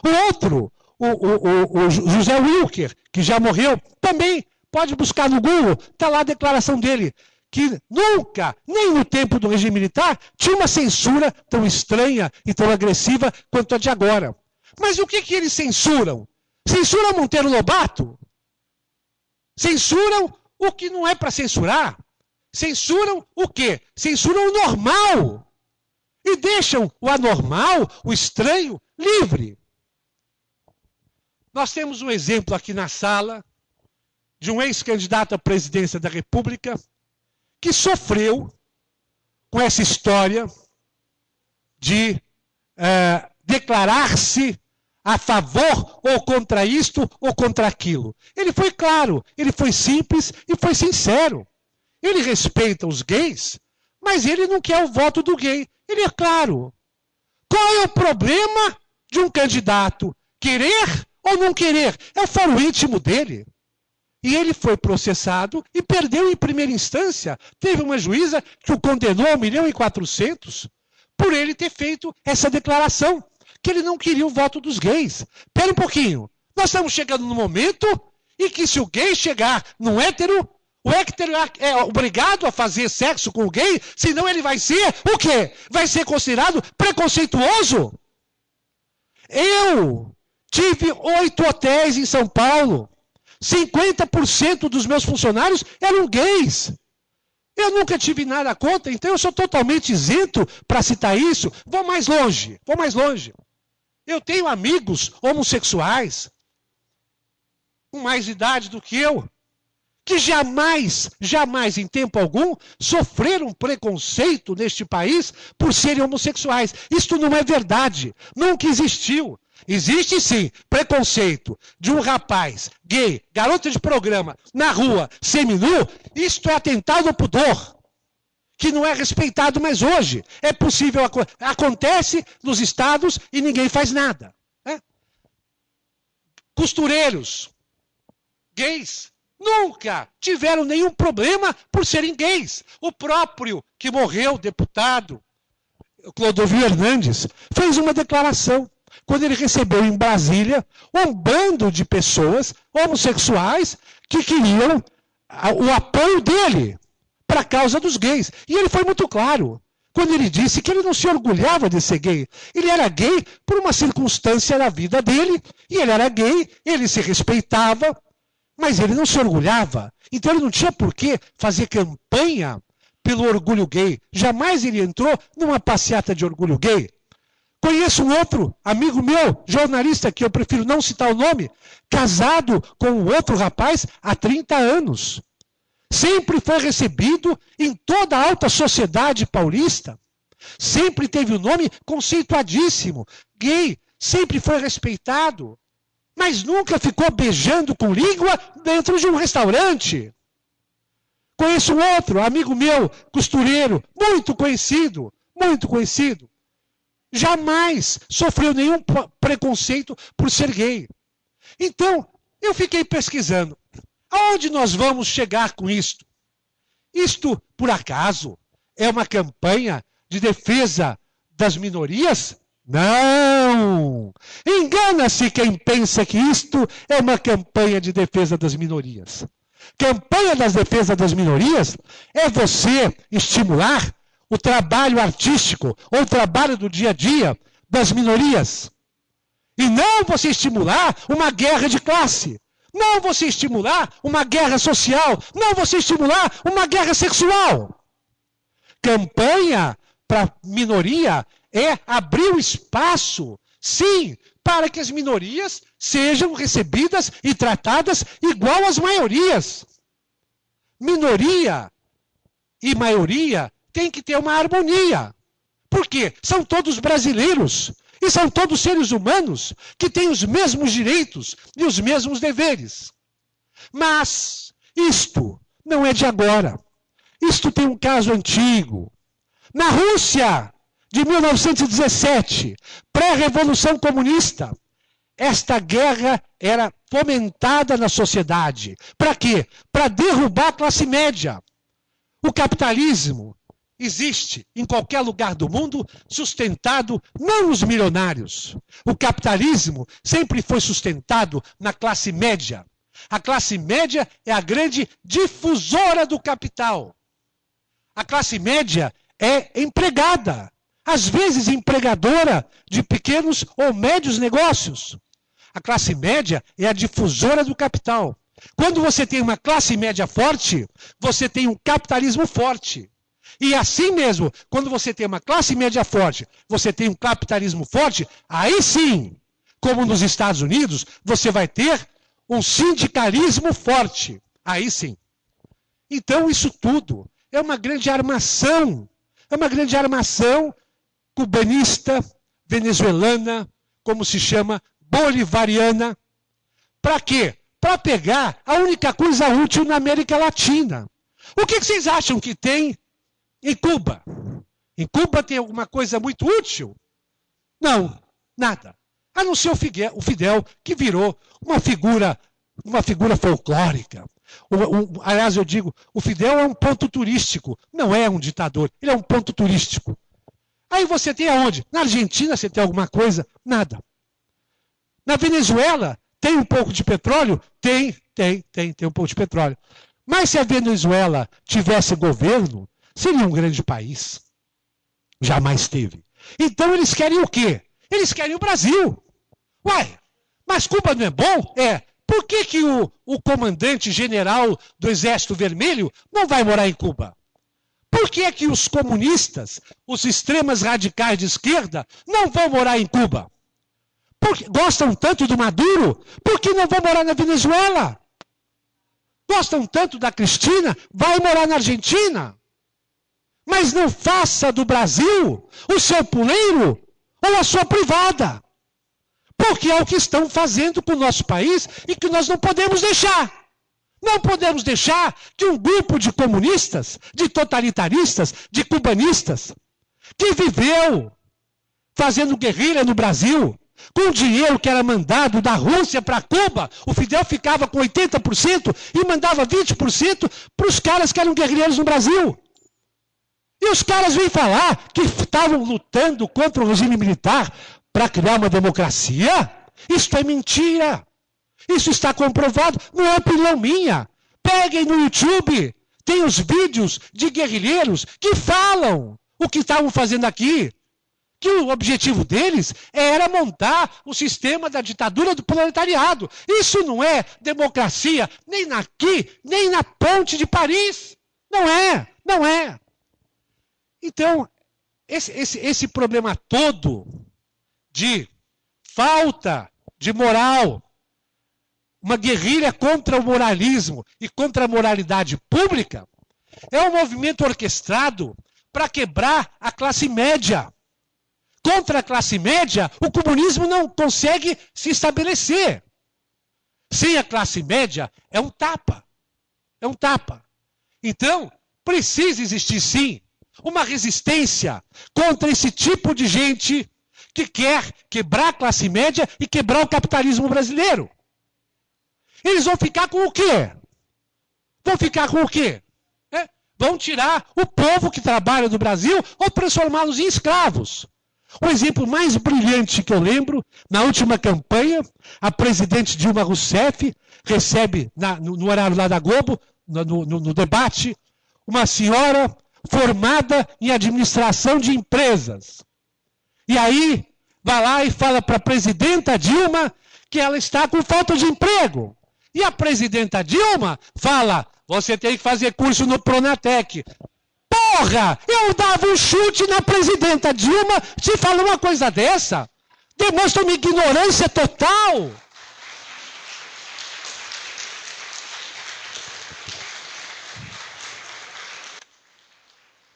O outro, o, o, o José Wilker, que já morreu, também pode buscar no Google, está lá a declaração dele, que nunca, nem no tempo do regime militar, tinha uma censura tão estranha e tão agressiva quanto a de agora. Mas o que, que eles censuram? Censuram Monteiro Lobato? Censuram o que não é para censurar? Censuram o quê? Censuram o normal. E deixam o anormal, o estranho, livre. Nós temos um exemplo aqui na sala de um ex-candidato à presidência da República que sofreu com essa história de é, declarar-se a favor ou contra isto ou contra aquilo. Ele foi claro, ele foi simples e foi sincero. Ele respeita os gays, mas ele não quer o voto do gay. Ele é claro. Qual é o problema de um candidato querer ou não querer? É o foro íntimo dele. E ele foi processado e perdeu em primeira instância. Teve uma juíza que o condenou a 1 milhão e 400 por ele ter feito essa declaração, que ele não queria o voto dos gays. Espera um pouquinho. Nós estamos chegando no momento em que se o gay chegar no hétero, o hétero é obrigado a fazer sexo com o gay, senão ele vai ser o quê? Vai ser considerado preconceituoso? Eu tive oito hotéis em São Paulo. 50% dos meus funcionários eram gays. Eu nunca tive nada contra, então eu sou totalmente isento para citar isso. Vou mais longe, vou mais longe. Eu tenho amigos homossexuais com mais idade do que eu, que jamais, jamais em tempo algum sofreram preconceito neste país por serem homossexuais. Isto não é verdade, nunca existiu. Existe sim preconceito de um rapaz gay, garota de programa, na rua, seminu. Isto é atentado ao pudor, que não é respeitado mais hoje. É possível, acontece nos estados e ninguém faz nada. Né? Costureiros, gays, nunca tiveram nenhum problema por serem gays. O próprio que morreu, deputado, Clodovil Hernandes, fez uma declaração quando ele recebeu em Brasília um bando de pessoas homossexuais que queriam o apoio dele para a causa dos gays. E ele foi muito claro quando ele disse que ele não se orgulhava de ser gay. Ele era gay por uma circunstância da vida dele, e ele era gay, ele se respeitava, mas ele não se orgulhava. Então ele não tinha por que fazer campanha pelo orgulho gay. Jamais ele entrou numa passeata de orgulho gay. Conheço um outro amigo meu, jornalista, que eu prefiro não citar o nome, casado com um outro rapaz há 30 anos. Sempre foi recebido em toda a alta sociedade paulista. Sempre teve o um nome conceituadíssimo. Gay, sempre foi respeitado. Mas nunca ficou beijando com língua dentro de um restaurante. Conheço um outro, amigo meu, costureiro, muito conhecido, muito conhecido jamais sofreu nenhum preconceito por ser gay. Então, eu fiquei pesquisando. Aonde nós vamos chegar com isto? Isto, por acaso, é uma campanha de defesa das minorias? Não! Engana-se quem pensa que isto é uma campanha de defesa das minorias. Campanha das defesas das minorias é você estimular o trabalho artístico ou o trabalho do dia a dia das minorias. E não você estimular uma guerra de classe. Não você estimular uma guerra social. Não você estimular uma guerra sexual. Campanha para minoria é abrir o espaço, sim, para que as minorias sejam recebidas e tratadas igual às maiorias. Minoria e maioria tem que ter uma harmonia. Por quê? São todos brasileiros. E são todos seres humanos que têm os mesmos direitos e os mesmos deveres. Mas isto não é de agora. Isto tem um caso antigo. Na Rússia, de 1917, pré-revolução comunista, esta guerra era fomentada na sociedade. Para quê? Para derrubar a classe média. O capitalismo existe em qualquer lugar do mundo sustentado não nos milionários. O capitalismo sempre foi sustentado na classe média. A classe média é a grande difusora do capital. A classe média é empregada, às vezes empregadora de pequenos ou médios negócios. A classe média é a difusora do capital. Quando você tem uma classe média forte, você tem um capitalismo forte. E assim mesmo, quando você tem uma classe média forte, você tem um capitalismo forte, aí sim, como nos Estados Unidos, você vai ter um sindicalismo forte. Aí sim. Então, isso tudo é uma grande armação. É uma grande armação cubanista, venezuelana, como se chama, bolivariana. Para quê? Para pegar a única coisa útil na América Latina. O que vocês acham que tem em Cuba. Em Cuba tem alguma coisa muito útil? Não, nada. A não ser o Fidel, que virou uma figura, uma figura folclórica. O, o, aliás, eu digo, o Fidel é um ponto turístico, não é um ditador, ele é um ponto turístico. Aí você tem aonde? Na Argentina você tem alguma coisa? Nada. Na Venezuela tem um pouco de petróleo? Tem, tem, tem, tem um pouco de petróleo. Mas se a Venezuela tivesse governo, seria um grande país. Jamais teve. Então eles querem o quê? Eles querem o Brasil. Uai, mas Cuba não é bom? É. Por que, que o, o comandante general do Exército Vermelho não vai morar em Cuba? Por que, que os comunistas, os extremas radicais de esquerda, não vão morar em Cuba? Gostam tanto do Maduro, por que não vão morar na Venezuela? Gostam tanto da Cristina, vai morar na Argentina. Mas não faça do Brasil o seu puleiro ou a sua privada. Porque é o que estão fazendo com o nosso país e que nós não podemos deixar. Não podemos deixar que um grupo de comunistas, de totalitaristas, de cubanistas, que viveu fazendo guerrilha no Brasil, com dinheiro que era mandado da Rússia para Cuba, o Fidel ficava com 80% e mandava 20% para os caras que eram guerrilheiros no Brasil. E os caras vêm falar que estavam lutando contra o regime militar para criar uma democracia? Isso é mentira. Isso está comprovado, não é opinião minha. Peguem no YouTube, tem os vídeos de guerrilheiros que falam o que estavam fazendo aqui. Que o objetivo deles era montar o sistema da ditadura do proletariado. Isso não é democracia, nem aqui, nem na ponte de Paris. Não é, não é. Então, esse, esse, esse problema todo de falta de moral, uma guerrilha contra o moralismo e contra a moralidade pública, é um movimento orquestrado para quebrar a classe média. Contra a classe média, o comunismo não consegue se estabelecer. Sem a classe média, é um tapa. É um tapa. Então, precisa existir sim uma resistência contra esse tipo de gente que quer quebrar a classe média e quebrar o capitalismo brasileiro. Eles vão ficar com o quê? Vão ficar com o quê? É? Vão tirar o povo que trabalha no Brasil ou transformá-los em escravos. O exemplo mais brilhante que eu lembro, na última campanha, a presidente Dilma Rousseff recebe, na, no, no, horário lá da Globo, no, no, no debate, uma senhora formada em administração de empresas. E aí, vai lá e fala para a presidenta Dilma que ela está com falta de emprego. E a presidenta Dilma fala: você tem que fazer curso no Pronatec. Porra! Eu dava um chute na presidenta Dilma se fala uma coisa dessa. Demonstra uma ignorância total.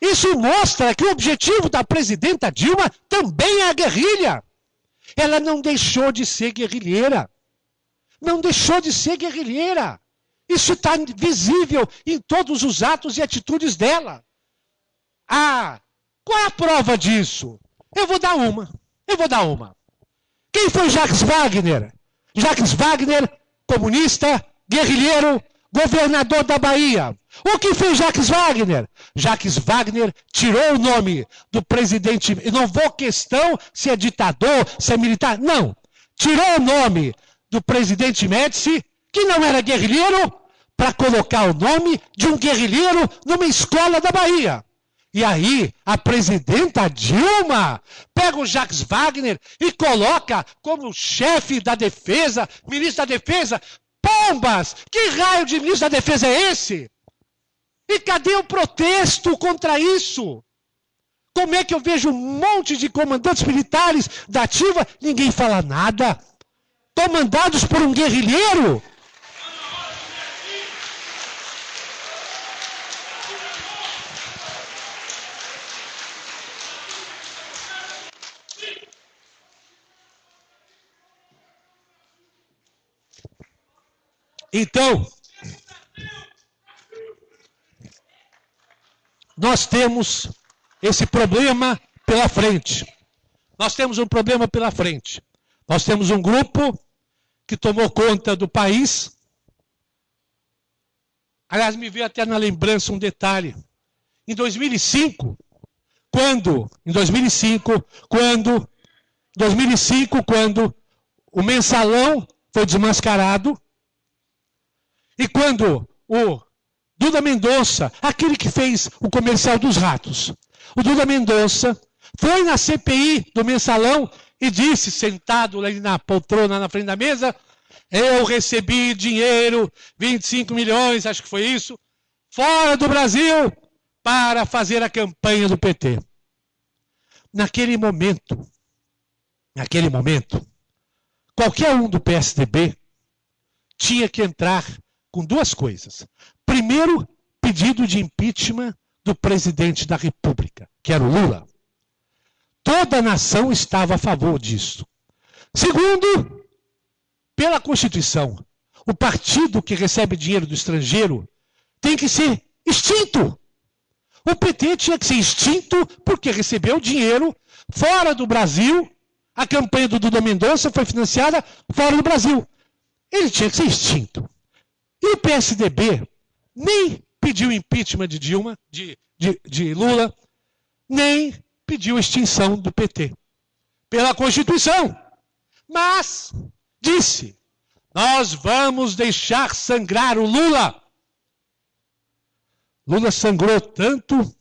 Isso mostra que o objetivo da presidenta Dilma também é a guerrilha. Ela não deixou de ser guerrilheira. Não deixou de ser guerrilheira. Isso está visível em todos os atos e atitudes dela. Ah, qual é a prova disso? Eu vou dar uma. Eu vou dar uma. Quem foi Jacques Wagner? Jacques Wagner, comunista, guerrilheiro, governador da Bahia. O que fez Jacques Wagner? Jacques Wagner tirou o nome do presidente. não vou questão se é ditador, se é militar. Não. Tirou o nome do presidente Médici, que não era guerrilheiro, para colocar o nome de um guerrilheiro numa escola da Bahia. E aí, a presidenta Dilma pega o Jacques Wagner e coloca como chefe da defesa, ministro da defesa, Pombas! Que raio de ministro da defesa é esse? E cadê o protesto contra isso? Como é que eu vejo um monte de comandantes militares da ativa, ninguém fala nada? Comandados por um guerrilheiro? Então, nós temos esse problema pela frente. Nós temos um problema pela frente. Nós temos um grupo que tomou conta do país. Aliás, me veio até na lembrança um detalhe. Em 2005, quando, em 2005, quando, 2005, quando o mensalão foi desmascarado e quando o Duda Mendonça, aquele que fez o comercial dos ratos, o Duda Mendonça foi na CPI do mensalão e disse, sentado ali na poltrona na frente da mesa, eu recebi dinheiro, 25 milhões, acho que foi isso, fora do Brasil, para fazer a campanha do PT. Naquele momento, naquele momento, qualquer um do PSDB tinha que entrar com duas coisas. Primeiro, pedido de impeachment do presidente da República, que era o Lula. Toda a nação estava a favor disso. Segundo, pela Constituição, o partido que recebe dinheiro do estrangeiro tem que ser extinto. O PT tinha que ser extinto porque recebeu dinheiro fora do Brasil. A campanha do Duda Mendonça foi financiada fora do Brasil. Ele tinha que ser extinto. E o PSDB nem pediu impeachment de Dilma, de, de, de Lula, nem pediu extinção do PT. Pela Constituição. Mas disse: nós vamos deixar sangrar o Lula. Lula sangrou tanto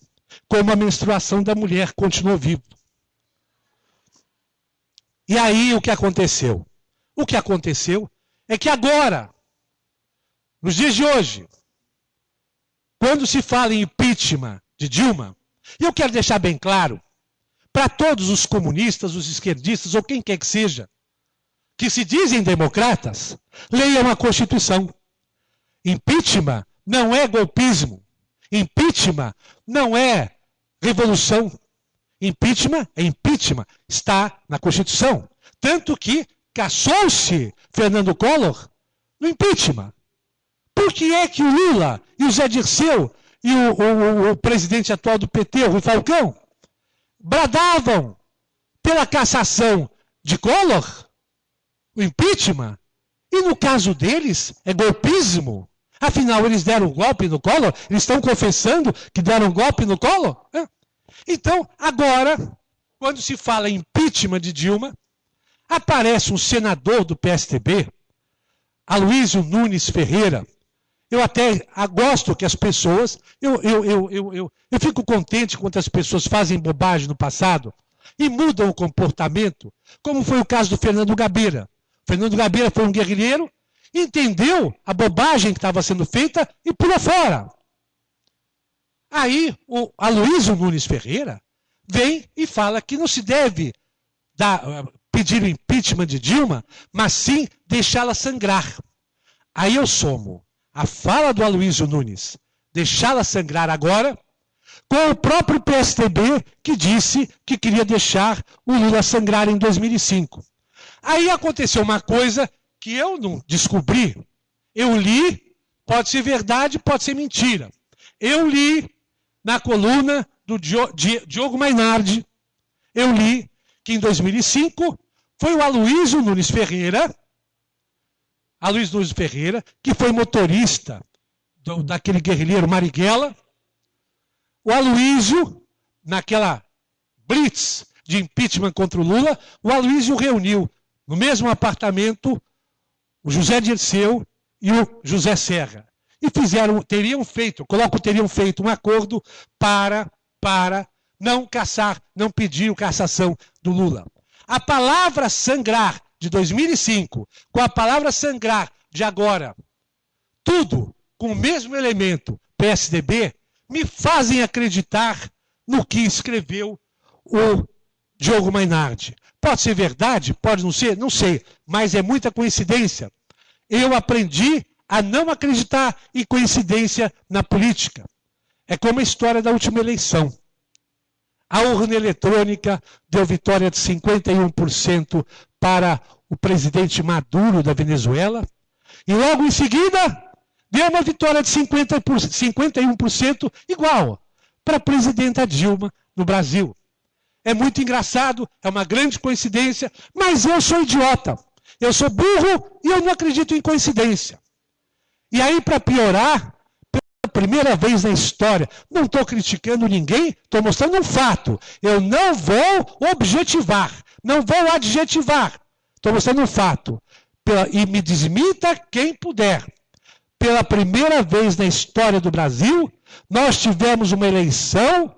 como a menstruação da mulher continuou vivo. E aí o que aconteceu? O que aconteceu é que agora, nos dias de hoje, quando se fala em impeachment de Dilma, e eu quero deixar bem claro, para todos os comunistas, os esquerdistas ou quem quer que seja, que se dizem democratas, leiam a Constituição. Impeachment não é golpismo. Impeachment não é revolução. Impeachment é impeachment. Está na Constituição. Tanto que caçou-se Fernando Collor no impeachment. Por que é que o Lula e o Zé Dirceu e o, o, o presidente atual do PT, o Rui Falcão, bradavam pela cassação de Collor, o impeachment, e no caso deles é golpismo. Afinal, eles deram golpe no Collor? Eles estão confessando que deram golpe no Collor? Então, agora, quando se fala em impeachment de Dilma, aparece um senador do PSTB, Aloysio Nunes Ferreira. Eu até gosto que as pessoas, eu, eu, eu, eu, eu, eu fico contente quando as pessoas fazem bobagem no passado e mudam o comportamento, como foi o caso do Fernando Gabeira. Fernando Gabeira foi um guerrilheiro entendeu a bobagem que estava sendo feita e pulou fora. Aí o Aloysio Nunes Ferreira vem e fala que não se deve dar, pedir o impeachment de Dilma, mas sim deixá-la sangrar. Aí eu somo a fala do Aloysio Nunes, deixá-la sangrar agora, com o próprio PSDB que disse que queria deixar o Lula sangrar em 2005. Aí aconteceu uma coisa que eu não descobri. Eu li, pode ser verdade, pode ser mentira. Eu li na coluna do Diogo Mainardi, eu li que em 2005 foi o Aloysio Nunes Ferreira, Aloysio Nunes Ferreira, que foi motorista do, daquele guerrilheiro Marighella. O Aloysio, naquela blitz de impeachment contra o Lula, o Aloysio reuniu no mesmo apartamento o José Dirceu e o José Serra. E fizeram, teriam feito, coloco, teriam feito um acordo para, para não caçar, não pedir cassação do Lula. A palavra sangrar de 2005 com a palavra sangrar de agora, tudo com o mesmo elemento PSDB, me fazem acreditar no que escreveu o Diogo Mainardi. Pode ser verdade, pode não ser, não sei, mas é muita coincidência. Eu aprendi a não acreditar em coincidência na política. É como a história da última eleição. A urna eletrônica deu vitória de 51% para o presidente Maduro da Venezuela. E logo em seguida, deu uma vitória de 50%, 51% igual para a presidenta Dilma no Brasil. É muito engraçado, é uma grande coincidência, mas eu sou idiota. Eu sou burro e eu não acredito em coincidência. E aí, para piorar, primeira vez na história. Não estou criticando ninguém, estou mostrando um fato. Eu não vou objetivar, não vou adjetivar. Estou mostrando um fato. E me desmita quem puder. Pela primeira vez na história do Brasil, nós tivemos uma eleição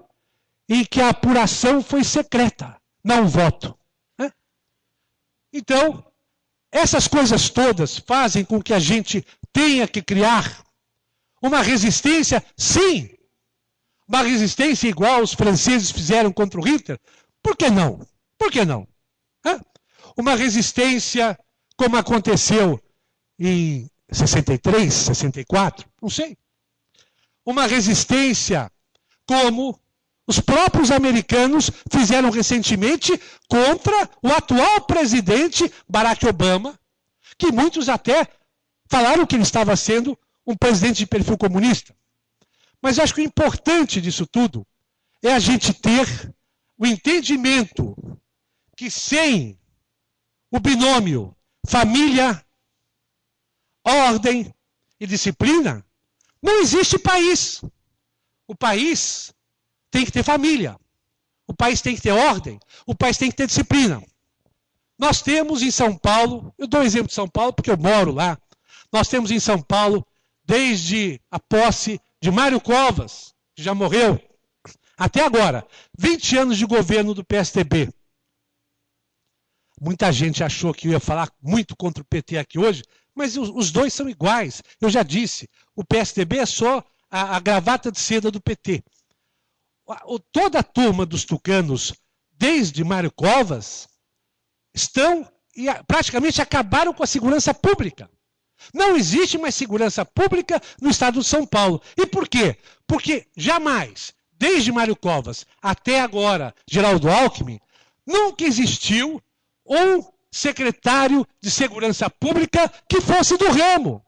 em que a apuração foi secreta, não voto. Né? Então, essas coisas todas fazem com que a gente tenha que criar uma resistência, sim. Uma resistência igual os franceses fizeram contra o Hitler. Por que não? Por que não? Hã? Uma resistência como aconteceu em 63, 64, não sei. Uma resistência como os próprios americanos fizeram recentemente contra o atual presidente Barack Obama, que muitos até falaram que ele estava sendo um presidente de perfil comunista. Mas acho que o importante disso tudo é a gente ter o entendimento que sem o binômio família, ordem e disciplina, não existe país. O país tem que ter família. O país tem que ter ordem. O país tem que ter disciplina. Nós temos em São Paulo, eu dou um exemplo de São Paulo porque eu moro lá. Nós temos em São Paulo, desde a posse de Mário Covas, que já morreu, até agora, 20 anos de governo do PSDB. Muita gente achou que eu ia falar muito contra o PT aqui hoje, mas os dois são iguais. Eu já disse, o PSDB é só a, a gravata de seda do PT toda a turma dos tucanos, desde Mário Covas, estão e praticamente acabaram com a segurança pública. Não existe mais segurança pública no estado de São Paulo. E por quê? Porque jamais, desde Mário Covas até agora, Geraldo Alckmin, nunca existiu um secretário de segurança pública que fosse do ramo.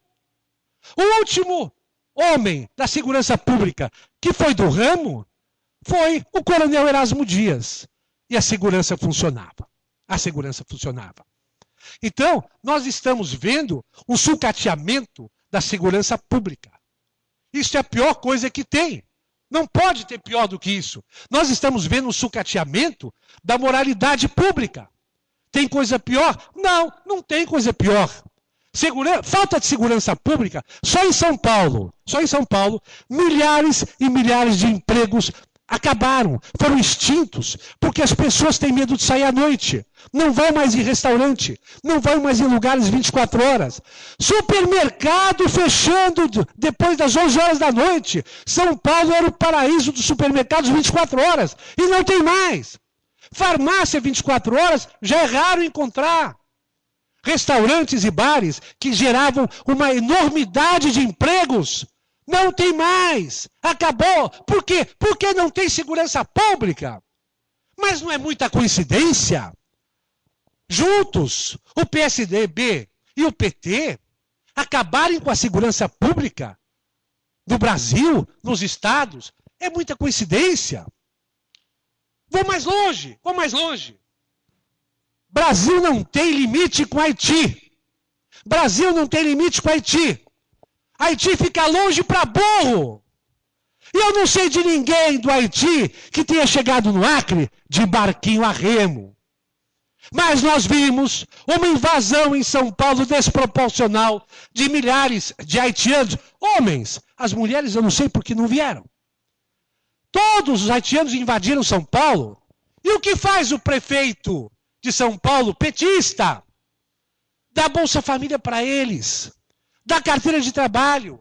O último homem da segurança pública que foi do ramo foi o coronel Erasmo Dias. E a segurança funcionava. A segurança funcionava. Então, nós estamos vendo um sucateamento da segurança pública. Isso é a pior coisa que tem. Não pode ter pior do que isso. Nós estamos vendo um sucateamento da moralidade pública. Tem coisa pior? Não, não tem coisa pior. Segura... Falta de segurança pública, só em São Paulo, só em São Paulo, milhares e milhares de empregos acabaram, foram extintos, porque as pessoas têm medo de sair à noite. Não vão mais em restaurante, não vão mais em lugares 24 horas. Supermercado fechando depois das 11 horas da noite. São Paulo era o paraíso dos supermercados 24 horas e não tem mais. Farmácia 24 horas já é raro encontrar. Restaurantes e bares que geravam uma enormidade de empregos não tem mais. Acabou. Por quê? Porque não tem segurança pública. Mas não é muita coincidência. Juntos, o PSDB e o PT acabarem com a segurança pública do Brasil, nos estados, é muita coincidência. Vou mais longe, vou mais longe. Brasil não tem limite com Haiti. Brasil não tem limite com Haiti. Haiti fica longe para burro. E eu não sei de ninguém do Haiti que tenha chegado no Acre de barquinho a remo. Mas nós vimos uma invasão em São Paulo desproporcional de milhares de haitianos, homens. As mulheres eu não sei por que não vieram. Todos os haitianos invadiram São Paulo. E o que faz o prefeito de São Paulo, petista? Dá Bolsa Família para eles da carteira de trabalho.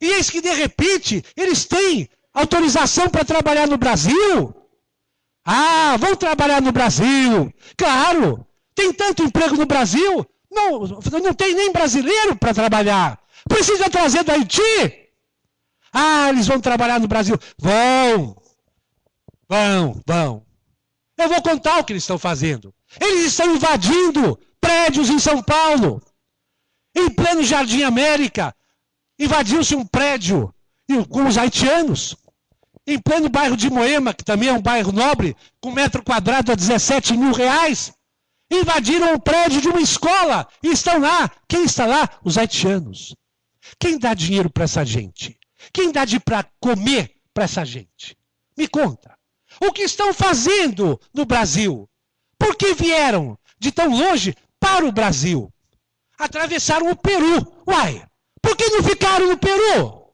E eis que, de repente, eles têm autorização para trabalhar no Brasil. Ah, vão trabalhar no Brasil. Claro, tem tanto emprego no Brasil, não, não tem nem brasileiro para trabalhar. Precisa trazer do Haiti. Ah, eles vão trabalhar no Brasil. Vão. Vão, vão. Eu vou contar o que eles estão fazendo. Eles estão invadindo prédios em São Paulo. Em pleno Jardim América, invadiu-se um prédio com os haitianos. Em pleno bairro de Moema, que também é um bairro nobre, com metro quadrado a 17 mil reais, invadiram o prédio de uma escola e estão lá. Quem está lá? Os haitianos. Quem dá dinheiro para essa gente? Quem dá de para comer para essa gente? Me conta. O que estão fazendo no Brasil? Por que vieram de tão longe para o Brasil? Atravessaram o Peru. Uai, por que não ficaram no Peru?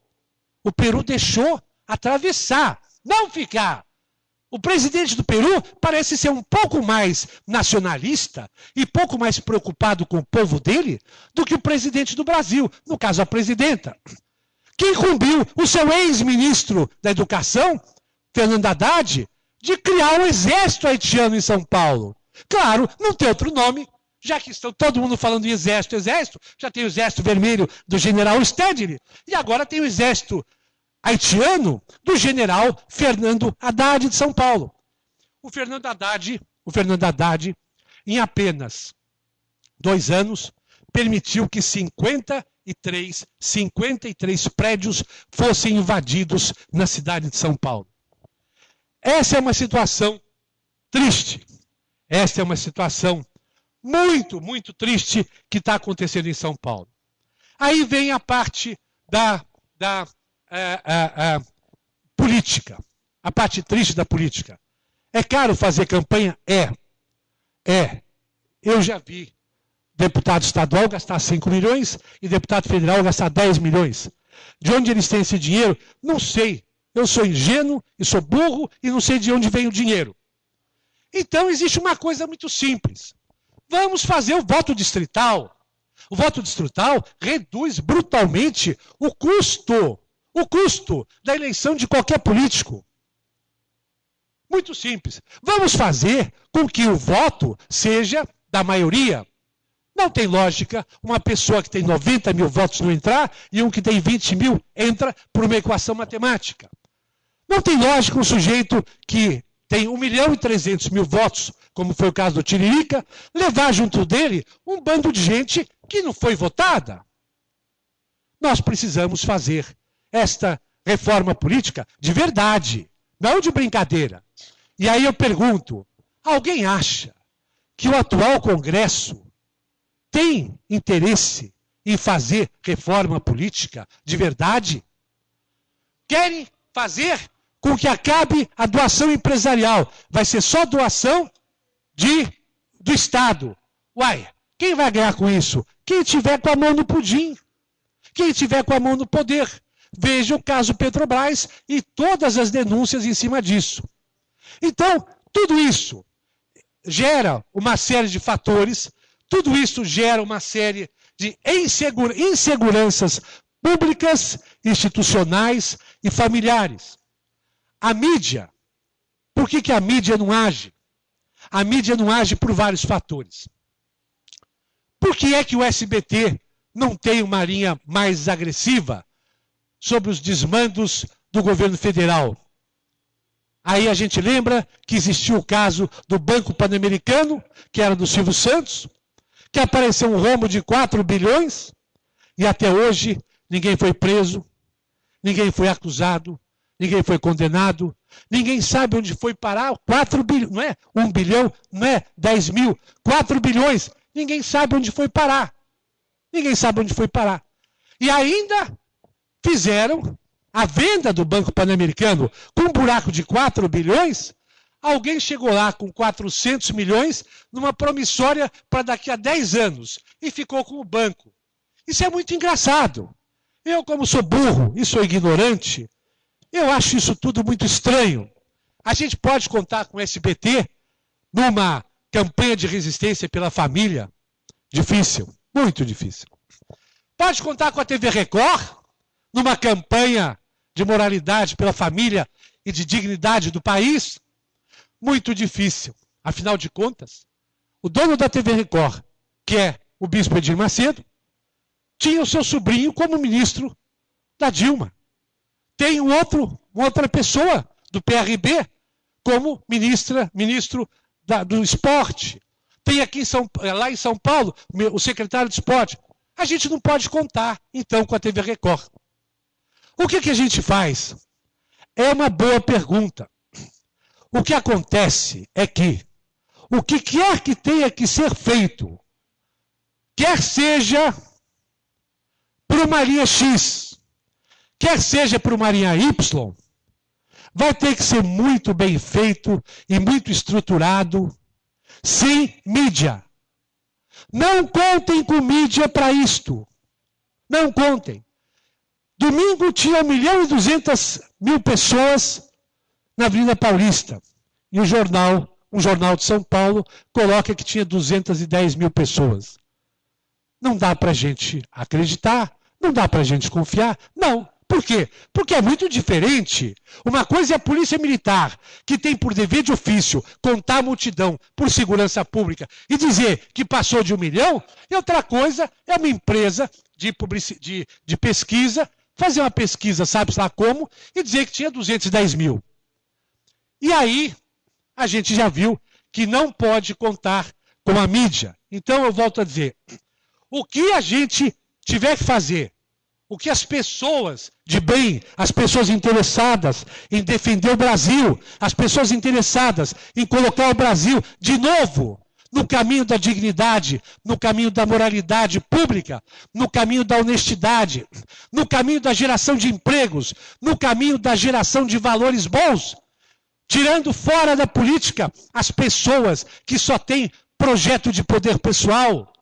O Peru deixou atravessar, não ficar. O presidente do Peru parece ser um pouco mais nacionalista e pouco mais preocupado com o povo dele do que o presidente do Brasil, no caso a presidenta. Que incumbiu o seu ex-ministro da Educação, Fernando Haddad, de criar um exército haitiano em São Paulo. Claro, não tem outro nome, já que estão todo mundo falando em exército, exército, já tem o exército vermelho do general Stedley, e agora tem o exército haitiano do general Fernando Haddad de São Paulo. O Fernando Haddad, o Fernando Haddad, em apenas dois anos, permitiu que 53, 53 prédios fossem invadidos na cidade de São Paulo. Essa é uma situação triste. Essa é uma situação muito, muito triste que está acontecendo em São Paulo. Aí vem a parte da, da é, é, é, política. A parte triste da política. É caro fazer campanha? É. É. Eu já vi deputado estadual gastar 5 milhões e deputado federal gastar 10 milhões. De onde eles têm esse dinheiro? Não sei. Eu sou ingênuo e sou burro e não sei de onde vem o dinheiro. Então existe uma coisa muito simples. Vamos fazer o voto distrital. O voto distrital reduz brutalmente o custo o custo da eleição de qualquer político. Muito simples. Vamos fazer com que o voto seja da maioria. Não tem lógica uma pessoa que tem 90 mil votos não entrar e um que tem 20 mil entra por uma equação matemática. Não tem lógica um sujeito que tem 1 milhão e 300 mil votos, como foi o caso do Tiririca, levar junto dele um bando de gente que não foi votada. Nós precisamos fazer esta reforma política de verdade, não de brincadeira. E aí eu pergunto: alguém acha que o atual Congresso tem interesse em fazer reforma política de verdade? Querem fazer com que acabe a doação empresarial. Vai ser só doação de, do Estado. Uai, quem vai ganhar com isso? Quem tiver com a mão no pudim. Quem tiver com a mão no poder. Veja o caso Petrobras e todas as denúncias em cima disso. Então, tudo isso gera uma série de fatores, tudo isso gera uma série de insegura, inseguranças públicas, institucionais e familiares. A mídia, por que, que a mídia não age? A mídia não age por vários fatores. Por que é que o SBT não tem uma linha mais agressiva sobre os desmandos do governo federal. Aí a gente lembra que existiu o caso do Banco Pan-Americano, que era do Silvio Santos, que apareceu um rombo de 4 bilhões e até hoje ninguém foi preso, ninguém foi acusado, ninguém foi condenado, ninguém sabe onde foi parar 4 bilhões, não é 1 bilhão, não é 10 mil, 4 bilhões, ninguém sabe onde foi parar. Ninguém sabe onde foi parar. E ainda fizeram a venda do Banco Pan-Americano com um buraco de 4 bilhões, alguém chegou lá com 400 milhões numa promissória para daqui a 10 anos e ficou com o banco. Isso é muito engraçado. Eu, como sou burro e sou ignorante, eu acho isso tudo muito estranho. A gente pode contar com o SBT numa campanha de resistência pela família? Difícil, muito difícil. Pode contar com a TV Record? numa campanha de moralidade pela família e de dignidade do país? Muito difícil. Afinal de contas, o dono da TV Record, que é o bispo Edir Macedo, tinha o seu sobrinho como ministro da Dilma. Tem um outro, outra pessoa do PRB como ministra, ministro da, do esporte. Tem aqui em São, lá em São Paulo o secretário de esporte. A gente não pode contar, então, com a TV Record. O que, que a gente faz? É uma boa pergunta. O que acontece é que o que quer que tenha que ser feito, quer seja por uma linha X, quer seja para o Marinha Y, vai ter que ser muito bem feito e muito estruturado, sem mídia. Não contem com mídia para isto. Não contem. Domingo tinha 1 milhão e 200 mil pessoas na Avenida Paulista. E o jornal, um jornal de São Paulo, coloca que tinha 210 mil pessoas. Não dá para a gente acreditar, não dá para a gente confiar. Não. Por quê? Porque é muito diferente. Uma coisa é a polícia militar, que tem por dever de ofício contar a multidão por segurança pública e dizer que passou de um milhão, e outra coisa é uma empresa de, de, de pesquisa fazer uma pesquisa, sabe-se lá como, e dizer que tinha 210 mil. E aí, a gente já viu que não pode contar com a mídia. Então, eu volto a dizer: o que a gente tiver que fazer o que as pessoas de bem, as pessoas interessadas em defender o Brasil, as pessoas interessadas em colocar o Brasil de novo no caminho da dignidade, no caminho da moralidade pública, no caminho da honestidade, no caminho da geração de empregos, no caminho da geração de valores bons, tirando fora da política as pessoas que só têm projeto de poder pessoal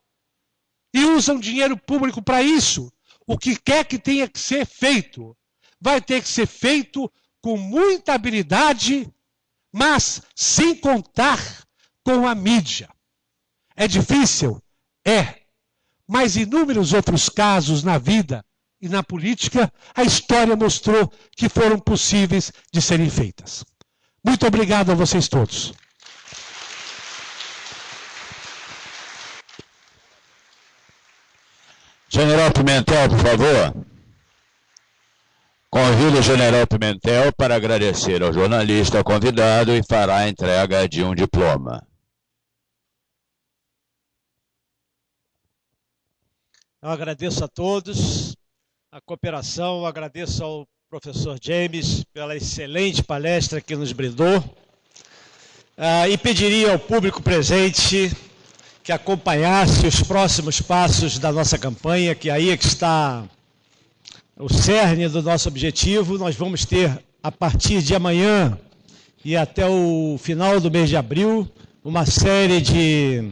e usam dinheiro público para isso o que quer que tenha que ser feito, vai ter que ser feito com muita habilidade, mas sem contar com a mídia. É difícil? É. Mas inúmeros outros casos na vida e na política, a história mostrou que foram possíveis de serem feitas. Muito obrigado a vocês todos. General Pimentel, por favor. Convido o General Pimentel para agradecer ao jornalista convidado e fará a entrega de um diploma. Eu agradeço a todos a cooperação, agradeço ao professor James pela excelente palestra que nos brindou uh, e pediria ao público presente que acompanhasse os próximos passos da nossa campanha, que aí é que está o cerne do nosso objetivo. Nós vamos ter, a partir de amanhã e até o final do mês de abril, uma série de,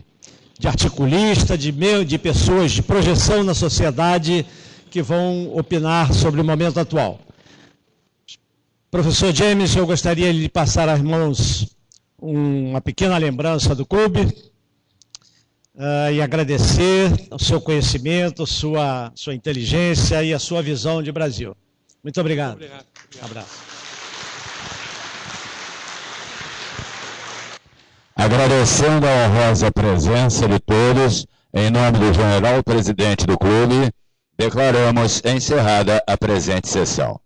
de articulistas, de, de pessoas de projeção na sociedade que vão opinar sobre o momento atual. Professor James, eu gostaria de passar às mãos uma pequena lembrança do clube, uh, e agradecer o seu conhecimento, sua, sua inteligência e a sua visão de Brasil. Muito obrigado. Muito obrigado. Um abraço. Agradecendo a honrosa presença de todos, em nome do general presidente do clube, declaramos encerrada a presente sessão.